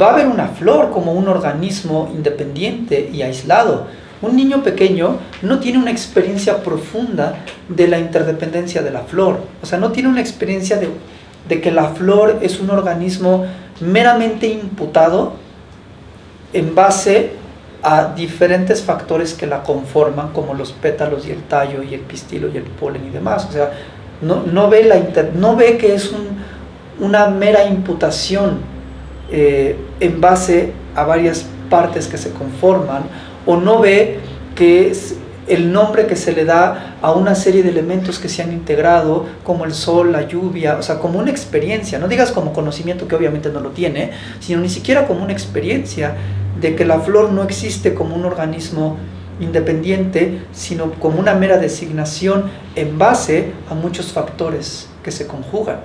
va a ver una flor como un organismo independiente y aislado. Un niño pequeño no tiene una experiencia profunda de la interdependencia de la flor, o sea, no tiene una experiencia de, que la flor es un organismo meramente imputado en base a diferentes factores que la conforman, como los pétalos y el tallo y el pistilo y el polen y demás. O sea, no, no, ve, la no ve que es una mera imputación eh, en base a varias partes que se conforman, o no ve que es el nombre que se le da a una serie de elementos que se han integrado, como el sol, la lluvia, o sea, como una experiencia, no digas como conocimiento que obviamente no lo tiene, sino ni siquiera como una experiencia de que la flor no existe como un organismo independiente, sino como una mera designación en base a muchos factores que se conjugan.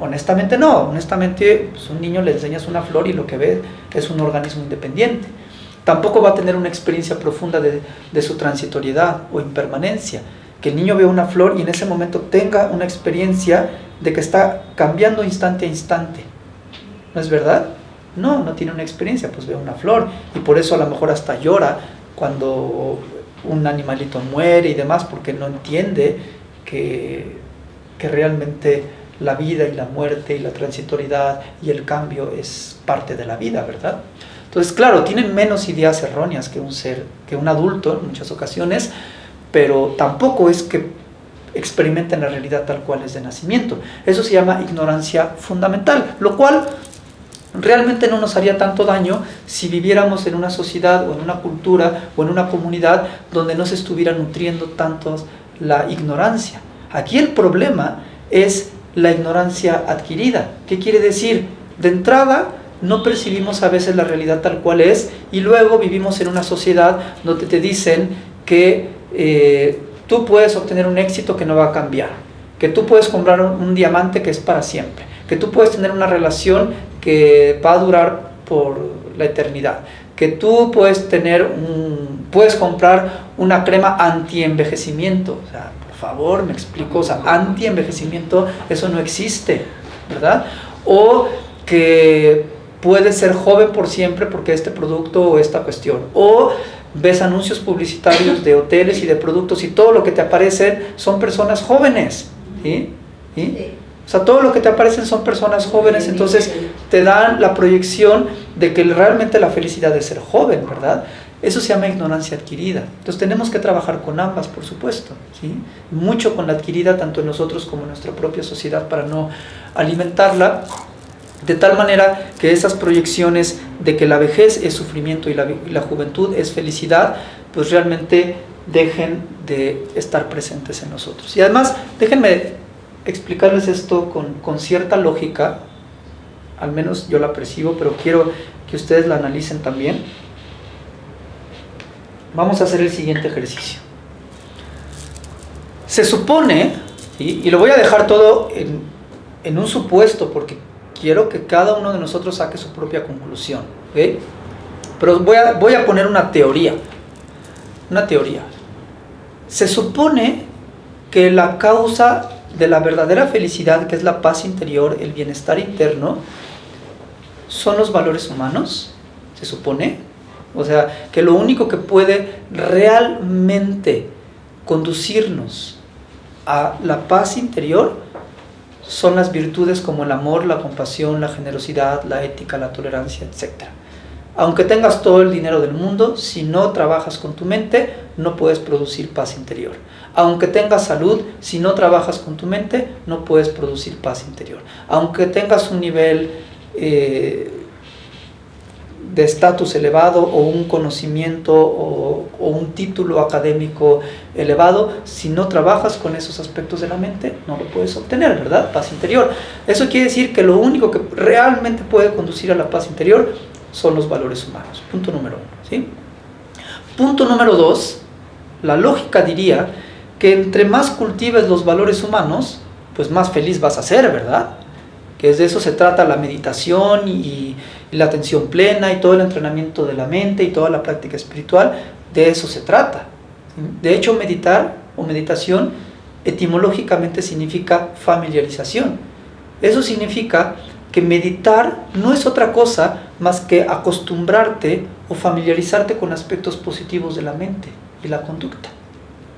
Honestamente no, honestamente pues un niño le enseñas una flor y lo que ve es un organismo independiente tampoco va a tener una experiencia profunda de, su transitoriedad o impermanencia. Que el niño vea una flor y en ese momento tenga una experiencia de que está cambiando instante a instante. ¿No es verdad? No, no tiene una experiencia, pues ve una flor y por eso a lo mejor hasta llora cuando un animalito muere y demás, porque no entiende que, que realmente la vida y la muerte y la transitoriedad y el cambio es parte de la vida, ¿verdad? Entonces, claro, tienen menos ideas erróneas que un ser, que un adulto en muchas ocasiones, pero tampoco es que experimenten la realidad tal cual es de nacimiento. Eso se llama ignorancia fundamental, lo cual realmente no nos haría tanto daño si viviéramos en una sociedad o en una cultura o en una comunidad donde no se estuviera nutriendo tanto la ignorancia. Aquí el problema es la ignorancia adquirida. ¿Qué quiere decir? De entrada, no percibimos a veces la realidad tal cual es y luego vivimos en una sociedad donde te dicen que eh, tú puedes obtener un éxito que no va a cambiar, que tú puedes comprar un, diamante que es para siempre, que tú puedes tener una relación que va a durar por la eternidad, que tú puedes tener un, puedes comprar una crema anti-envejecimiento, o sea, por favor, me explico, o sea, anti-envejecimiento, eso no existe, ¿verdad? O que puedes ser joven por siempre porque este producto o esta cuestión. O ves anuncios publicitarios de hoteles y de productos y todo lo que te aparecen son personas jóvenes. ¿sí? O sea, todo lo que te aparecen son personas jóvenes, entonces te dan la proyección de que realmente la felicidad es ser joven, ¿verdad? Eso se llama ignorancia adquirida. Entonces tenemos que trabajar con ambas, por supuesto. ¿sí? Mucho con la adquirida, tanto en nosotros como en nuestra propia sociedad, para no alimentarla de tal manera que esas proyecciones de que la vejez es sufrimiento y la, juventud es felicidad, pues realmente dejen de estar presentes en nosotros. Y además, déjenme explicarles esto con, con cierta lógica, al menos yo la percibo, pero quiero que ustedes la analicen también. Vamos a hacer el siguiente ejercicio. Se supone, y lo voy a dejar todo en, en un supuesto, porque quiero que cada uno de nosotros saque su propia conclusión. Pero voy a, voy a poner una teoría. Una teoría. Se supone que la causa de la verdadera felicidad, que es la paz interior, el bienestar interno, son los valores humanos, se supone. O sea, que lo único que puede realmente conducirnos a la paz interior son las virtudes como el amor, la compasión, la generosidad, la ética, la tolerancia, etc. Aunque tengas todo el dinero del mundo, si no trabajas con tu mente, no puedes producir paz interior. Aunque tengas salud, si no trabajas con tu mente, no puedes producir paz interior. Aunque tengas un nivel eh, de estatus elevado o un conocimiento o, un título académico elevado, si no trabajas con esos aspectos de la mente, no lo puedes obtener, ¿verdad? Paz interior. Eso quiere decir que lo único que realmente puede conducir a la paz interior son los valores humanos. Punto número uno. ¿sí? Punto número dos, la lógica diría que entre más cultives los valores humanos, pues más feliz vas a ser, ¿verdad? Que de eso se trata la meditación y la atención plena y todo el entrenamiento de la mente y toda la práctica espiritual, de eso se trata. De hecho, meditar o meditación etimológicamente significa familiarización. Eso significa que meditar no es otra cosa más que acostumbrarte o familiarizarte con aspectos positivos de la mente y la conducta.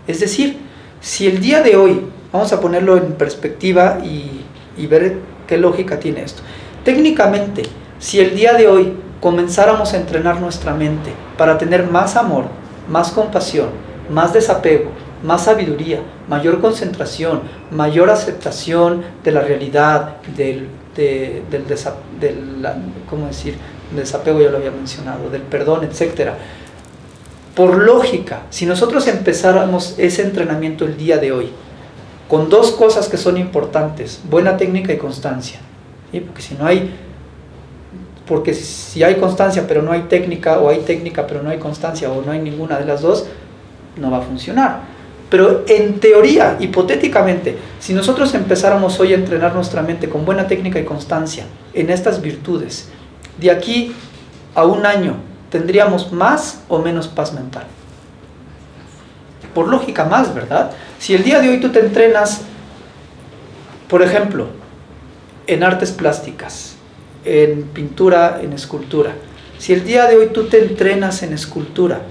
Es decir, si el día de hoy, vamos a ponerlo en perspectiva y, y ver qué lógica tiene esto, técnicamente si el día de hoy comenzáramos a entrenar nuestra mente para tener más amor, más compasión, más desapego, más sabiduría, mayor concentración, mayor aceptación de la realidad, del, ¿cómo decir? desapego ya lo había mencionado, del perdón, etc. Por lógica, si nosotros empezáramos ese entrenamiento el día de hoy, con dos cosas que son importantes, buena técnica y constancia, porque si no hay porque si hay constancia pero no hay técnica, o hay técnica pero no hay constancia, o no hay ninguna de las dos, no va a funcionar. Pero en teoría, hipotéticamente, si nosotros empezáramos hoy a entrenar nuestra mente con buena técnica y constancia en estas virtudes, de aquí a un año tendríamos más o menos paz mental. Por lógica más, ¿verdad? Si el día de hoy tú te entrenas, por ejemplo, en artes plásticas, en pintura, en escultura. Si el día de hoy tú te entrenas en escultura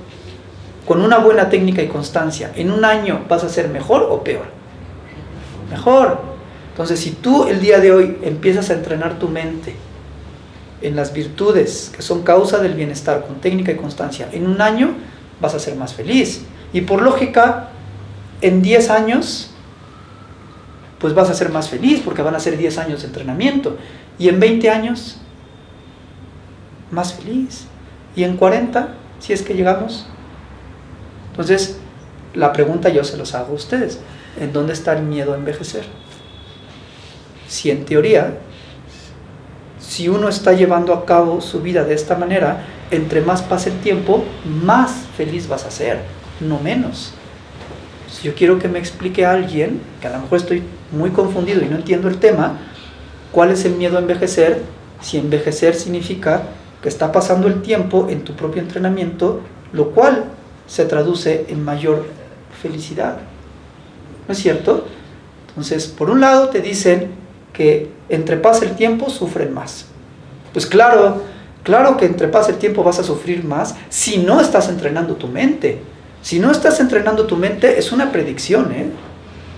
con una buena técnica y constancia, en un año vas a ser mejor o peor. Mejor. Entonces, si tú el día de hoy empiezas a entrenar tu mente en las virtudes que son causa del bienestar con técnica y constancia, en un año vas a ser más feliz. Y por lógica, en 10 años, pues vas a ser más feliz porque van a ser 10 años de entrenamiento. Y en 20 años, más feliz. Y en 40, si es que llegamos. Entonces, la pregunta yo se los hago a ustedes. ¿En dónde está el miedo a envejecer? Si en teoría, si uno está llevando a cabo su vida de esta manera, entre más pase el tiempo, más feliz vas a ser, no menos. Si yo quiero que me explique a alguien, que a lo mejor estoy muy confundido y no entiendo el tema, ¿Cuál es el miedo a envejecer? Si envejecer significa que está pasando el tiempo en tu propio entrenamiento, lo cual se traduce en mayor felicidad. ¿no es cierto? Entonces, por un lado te dicen que entre pasa el tiempo sufren más. Pues claro, claro que entre pasa el tiempo vas a sufrir más si no estás entrenando tu mente. Si no estás entrenando tu mente, es una predicción, ¿eh?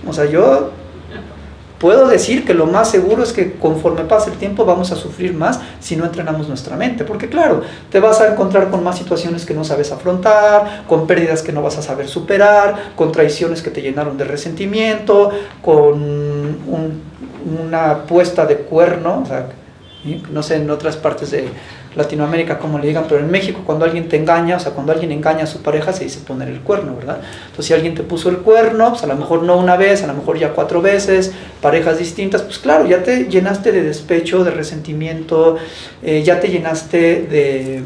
O sea, yo puedo decir que lo más seguro es que conforme pase el tiempo vamos a sufrir más si no entrenamos nuestra mente. Porque claro, te vas a encontrar con más situaciones que no sabes afrontar, con pérdidas que no vas a saber superar, con traiciones que te llenaron de resentimiento, con una puesta de cuerno, no sé, en otras partes de Latinoamérica como le digan, pero en México cuando alguien te engaña, o sea, cuando alguien engaña a su pareja se dice poner el cuerno, ¿verdad? Entonces si alguien te puso el cuerno, pues a lo mejor no una vez, a lo mejor ya cuatro veces, parejas distintas, pues claro, ya te llenaste de despecho, de resentimiento, eh, ya te llenaste de,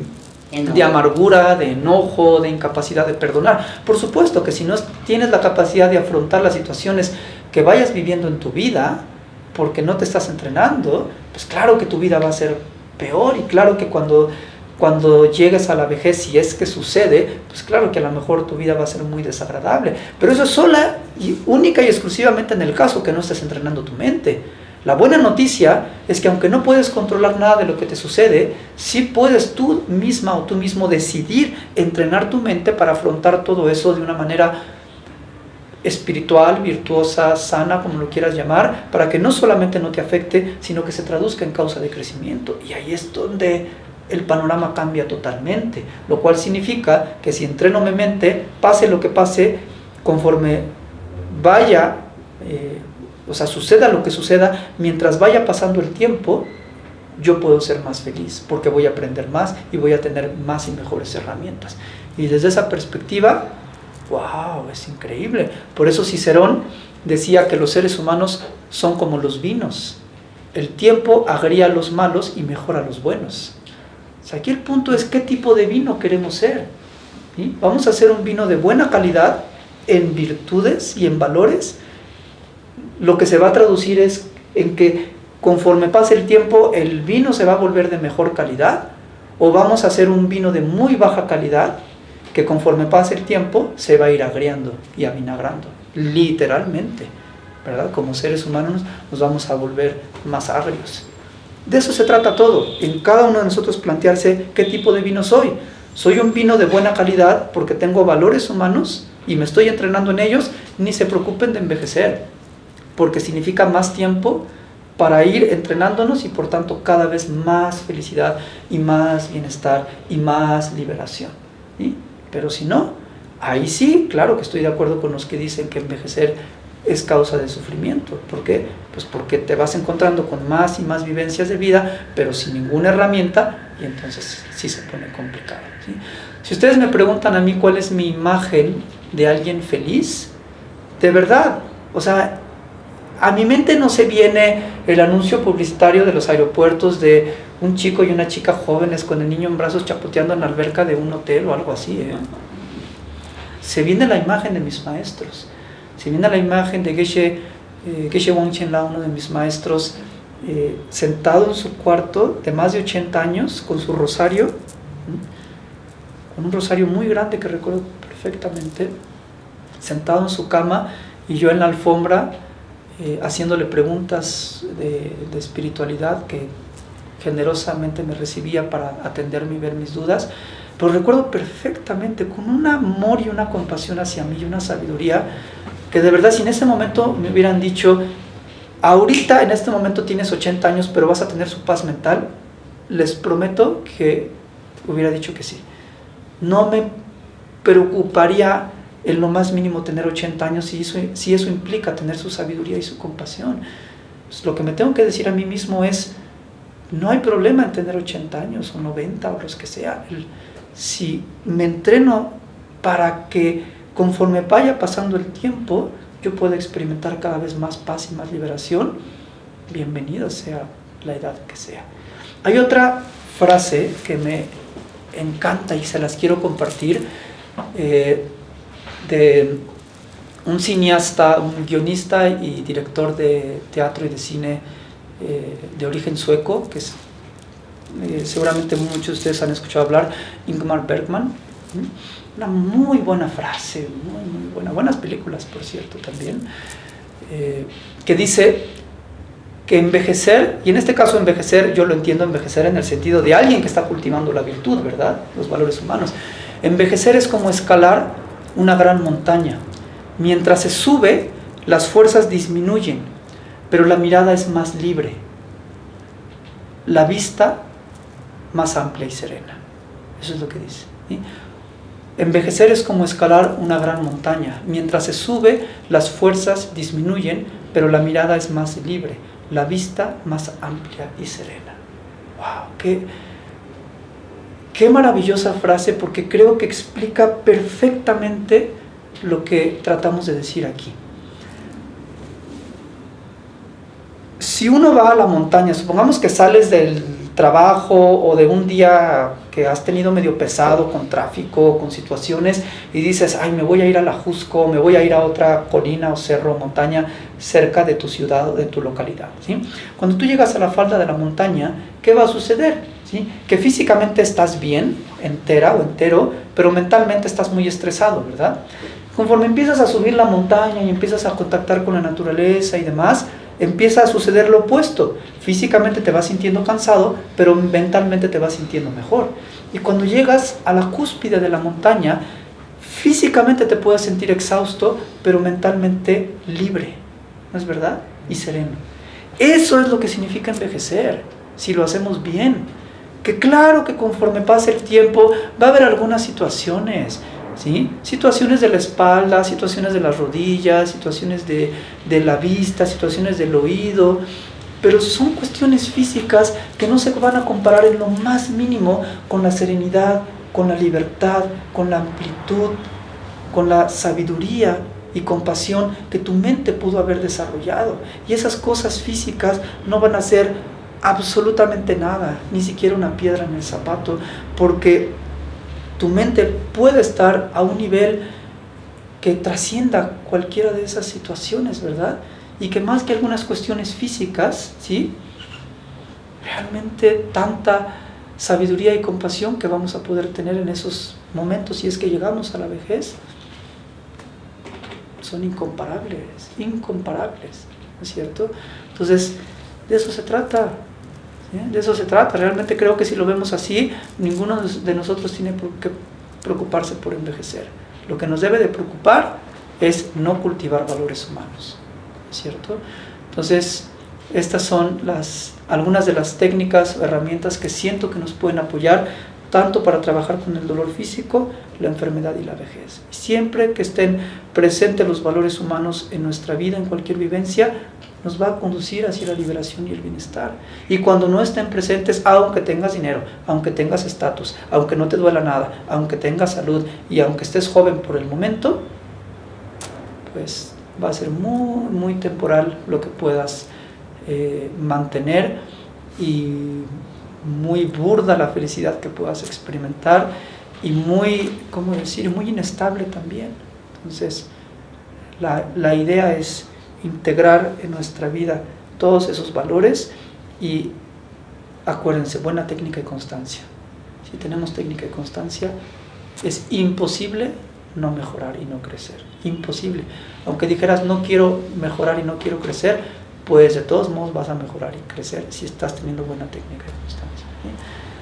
de amargura, de enojo, de incapacidad de perdonar. Por supuesto que si no tienes la capacidad de afrontar las situaciones que vayas viviendo en tu vida, porque no te estás entrenando, pues claro que tu vida va a ser peor y claro que cuando, cuando llegues a la vejez, si es que sucede, pues claro que a lo mejor tu vida va a ser muy desagradable. Pero eso es sola y única y exclusivamente en el caso que no estés entrenando tu mente. La buena noticia es que aunque no puedes controlar nada de lo que te sucede, sí puedes tú misma o tú mismo decidir entrenar tu mente para afrontar todo eso de una manera espiritual, virtuosa, sana, como lo quieras llamar, para que no solamente no te afecte, sino que se traduzca en causa de crecimiento. Y ahí es donde el panorama cambia totalmente, lo cual significa que si entreno mi mente, pase lo que pase, conforme vaya, eh, o sea, suceda lo que suceda, mientras vaya pasando el tiempo, yo puedo ser más feliz, porque voy a aprender más y voy a tener más y mejores herramientas. Y desde esa perspectiva, ¡Wow! Es increíble. Por eso Cicerón decía que los seres humanos son como los vinos. El tiempo agría a los malos y mejora a los buenos. aquí el punto es qué tipo de vino queremos ser. Vamos a hacer un vino de buena calidad en virtudes y en valores. Lo que se va a traducir es en que conforme pase el tiempo el vino se va a volver de mejor calidad o vamos a hacer un vino de muy baja calidad que conforme pase el tiempo se va a ir agriando y avinagrando, literalmente, ¿verdad? Como seres humanos nos vamos a volver más agrios. De eso se trata todo, en cada uno de nosotros plantearse qué tipo de vino soy. Soy un vino de buena calidad porque tengo valores humanos y me estoy entrenando en ellos, ni se preocupen de envejecer, porque significa más tiempo para ir entrenándonos y por tanto cada vez más felicidad y más bienestar y más liberación. ¿sí? Pero si no, ahí sí, claro que estoy de acuerdo con los que dicen que envejecer es causa de sufrimiento. ¿Por qué? Pues porque te vas encontrando con más y más vivencias de vida, pero sin ninguna herramienta, y entonces sí se pone complicado. Si ustedes me preguntan a mí cuál es mi imagen de alguien feliz, de verdad, o sea, a mi mente no se viene el anuncio publicitario de los aeropuertos de un chico y una chica jóvenes con el niño en brazos chapoteando en la alberca de un hotel o algo así. ¿eh? Se viene la imagen de mis maestros. Se viene la imagen de Geshe, eh, Geshe uno de mis maestros, eh, sentado en su cuarto de más de 80 años con su rosario, con un rosario muy grande que recuerdo perfectamente, sentado en su cama y yo en la alfombra eh, haciéndole preguntas de, de, espiritualidad que generosamente me recibía para atenderme y ver mis dudas, pero recuerdo perfectamente con un amor y una compasión hacia mí y una sabiduría que de verdad si en ese momento me hubieran dicho, ahorita en este momento tienes 80 años pero vas a tener su paz mental, les prometo que hubiera dicho que sí. No me preocuparía en lo más mínimo tener 80 años si eso, si eso implica tener su sabiduría y su compasión. Pues lo que me tengo que decir a mí mismo es, no hay problema en tener 80 años o 90 o los que sea. Si me entreno para que conforme vaya pasando el tiempo, yo pueda experimentar cada vez más paz y más liberación, bienvenido sea la edad que sea. Hay otra frase que me encanta y se las quiero compartir. Eh, de un cineasta, un guionista y director de teatro y de cine eh, de origen sueco, que es, eh, seguramente muchos de ustedes han escuchado hablar, Ingmar Bergman. una muy buena frase, muy, muy buena, buenas películas por cierto también, eh, que dice que envejecer, y en este caso envejecer, yo lo entiendo envejecer en el sentido de alguien que está cultivando la virtud, ¿verdad? Los valores humanos. Envejecer es como escalar una gran montaña. Mientras se sube, las fuerzas disminuyen, pero la mirada es más libre. La vista más amplia y serena. Eso es lo que dice. Envejecer es como escalar una gran montaña. Mientras se sube, las fuerzas disminuyen, pero la mirada es más libre, la vista más amplia y serena. ¡Wow! ¡Qué, qué maravillosa frase! Porque creo que explica perfectamente lo que tratamos de decir aquí. Si uno va a la montaña, supongamos que sales del trabajo o de un día que has tenido medio pesado con tráfico, con situaciones y dices, ay, me voy a ir a la Jusco, me voy a ir a otra colina o cerro o montaña cerca de tu ciudad o de tu localidad. ¿sí? Cuando tú llegas a la falda de la montaña, ¿qué va a suceder? Que físicamente estás bien, entera o entero, pero mentalmente estás muy estresado, ¿verdad? Conforme empiezas a subir la montaña y empiezas a contactar con la naturaleza y demás, empieza a suceder lo opuesto. Físicamente te vas sintiendo cansado, pero mentalmente te vas sintiendo mejor. Y cuando llegas a la cúspide de la montaña, físicamente te puedes sentir exhausto, pero mentalmente libre. ¿No es verdad? Y sereno. Eso es lo que significa envejecer, si lo hacemos bien. Que claro que conforme pase el tiempo va a haber algunas situaciones Situaciones de la espalda, situaciones de las rodillas, situaciones de, de la vista, situaciones del oído, pero son cuestiones físicas que no se van a comparar en lo más mínimo con la serenidad, con la libertad, con la amplitud, con la sabiduría y compasión que tu mente pudo haber desarrollado. Y esas cosas físicas no van a ser absolutamente nada, ni siquiera una piedra en el zapato, porque tu mente puede estar a un nivel que trascienda cualquiera de esas situaciones, ¿verdad? Y que más que algunas cuestiones físicas, ¿sí? Realmente tanta sabiduría y compasión que vamos a poder tener en esos momentos si es que llegamos a la vejez son incomparables, incomparables, ¿no es cierto? Entonces, de eso se trata, de eso se trata. Realmente creo que si lo vemos así, ninguno de nosotros tiene qué preocuparse por envejecer. Lo que nos debe de preocupar es no cultivar valores humanos. ¿Cierto? Entonces, estas son las, algunas de las técnicas o herramientas que siento que nos pueden apoyar tanto para trabajar con el dolor físico, la enfermedad y la vejez. Siempre que estén presentes los valores humanos en nuestra vida, en cualquier vivencia, nos va a conducir hacia la liberación y el bienestar. Y cuando no estén presentes, aunque tengas dinero, aunque tengas estatus, aunque no te duela nada, aunque tengas salud y aunque estés joven por el momento, pues va a ser muy, muy temporal lo que puedas eh, mantener y muy burda la felicidad que puedas experimentar y muy, ¿cómo decir?, muy inestable también. Entonces, la, la idea es integrar en nuestra vida todos esos valores y acuérdense, buena técnica y constancia. Si tenemos técnica y constancia, es imposible no mejorar y no crecer. Imposible. Aunque dijeras no quiero mejorar y no quiero crecer, pues de todos modos vas a mejorar y crecer si estás teniendo buena técnica y constancia.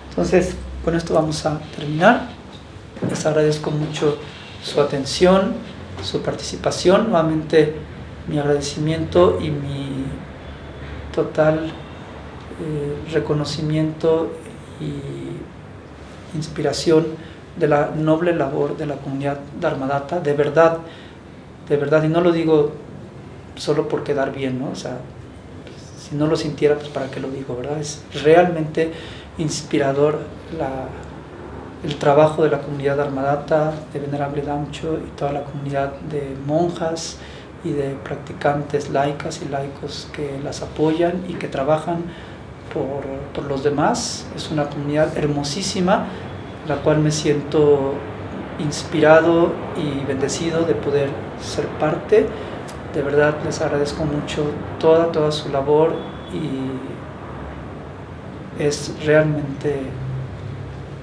Entonces, con esto vamos a terminar. Les agradezco mucho su atención, su participación. Nuevamente mi agradecimiento y mi total eh, reconocimiento y inspiración de la noble labor de la comunidad Dharmadata, de verdad, de verdad, y no lo digo solo por quedar bien, ¿no? O sea, si no lo sintiera, pues para qué lo digo, ¿verdad? Es realmente inspirador la, el trabajo de la comunidad Dharmadata, de Venerable Damcho y toda la comunidad de monjas, y de practicantes laicas y laicos que las apoyan y que trabajan por, por, los demás. Es una comunidad hermosísima, la cual me siento inspirado y bendecido de poder ser parte. De verdad les agradezco mucho toda, toda su labor y es realmente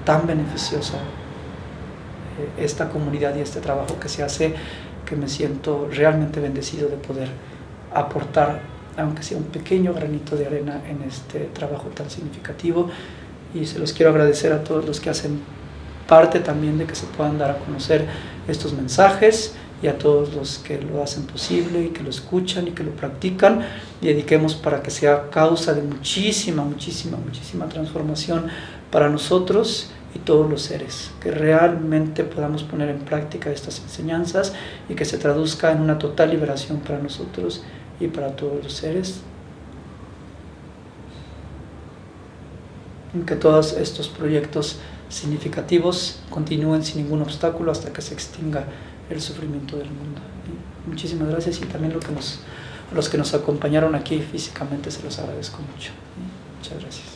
tan beneficiosa esta comunidad y este trabajo que se hace, que me siento realmente bendecido de poder aportar, aunque sea un pequeño granito de arena en este trabajo tan significativo. Y se los quiero agradecer a todos los que hacen parte también de que se puedan dar a conocer estos mensajes y a todos los que lo hacen posible y que lo escuchan y que lo practican dediquemos para que sea causa de muchísima, muchísima, muchísima transformación para nosotros y todos los seres, que realmente podamos poner en práctica estas enseñanzas y que se traduzca en una total liberación para nosotros y para todos los seres. Que todos estos proyectos significativos continúen sin ningún obstáculo hasta que se extinga el sufrimiento del mundo. muchísimas gracias y también lo que nos, los que nos acompañaron aquí físicamente se los agradezco mucho. Muchas gracias.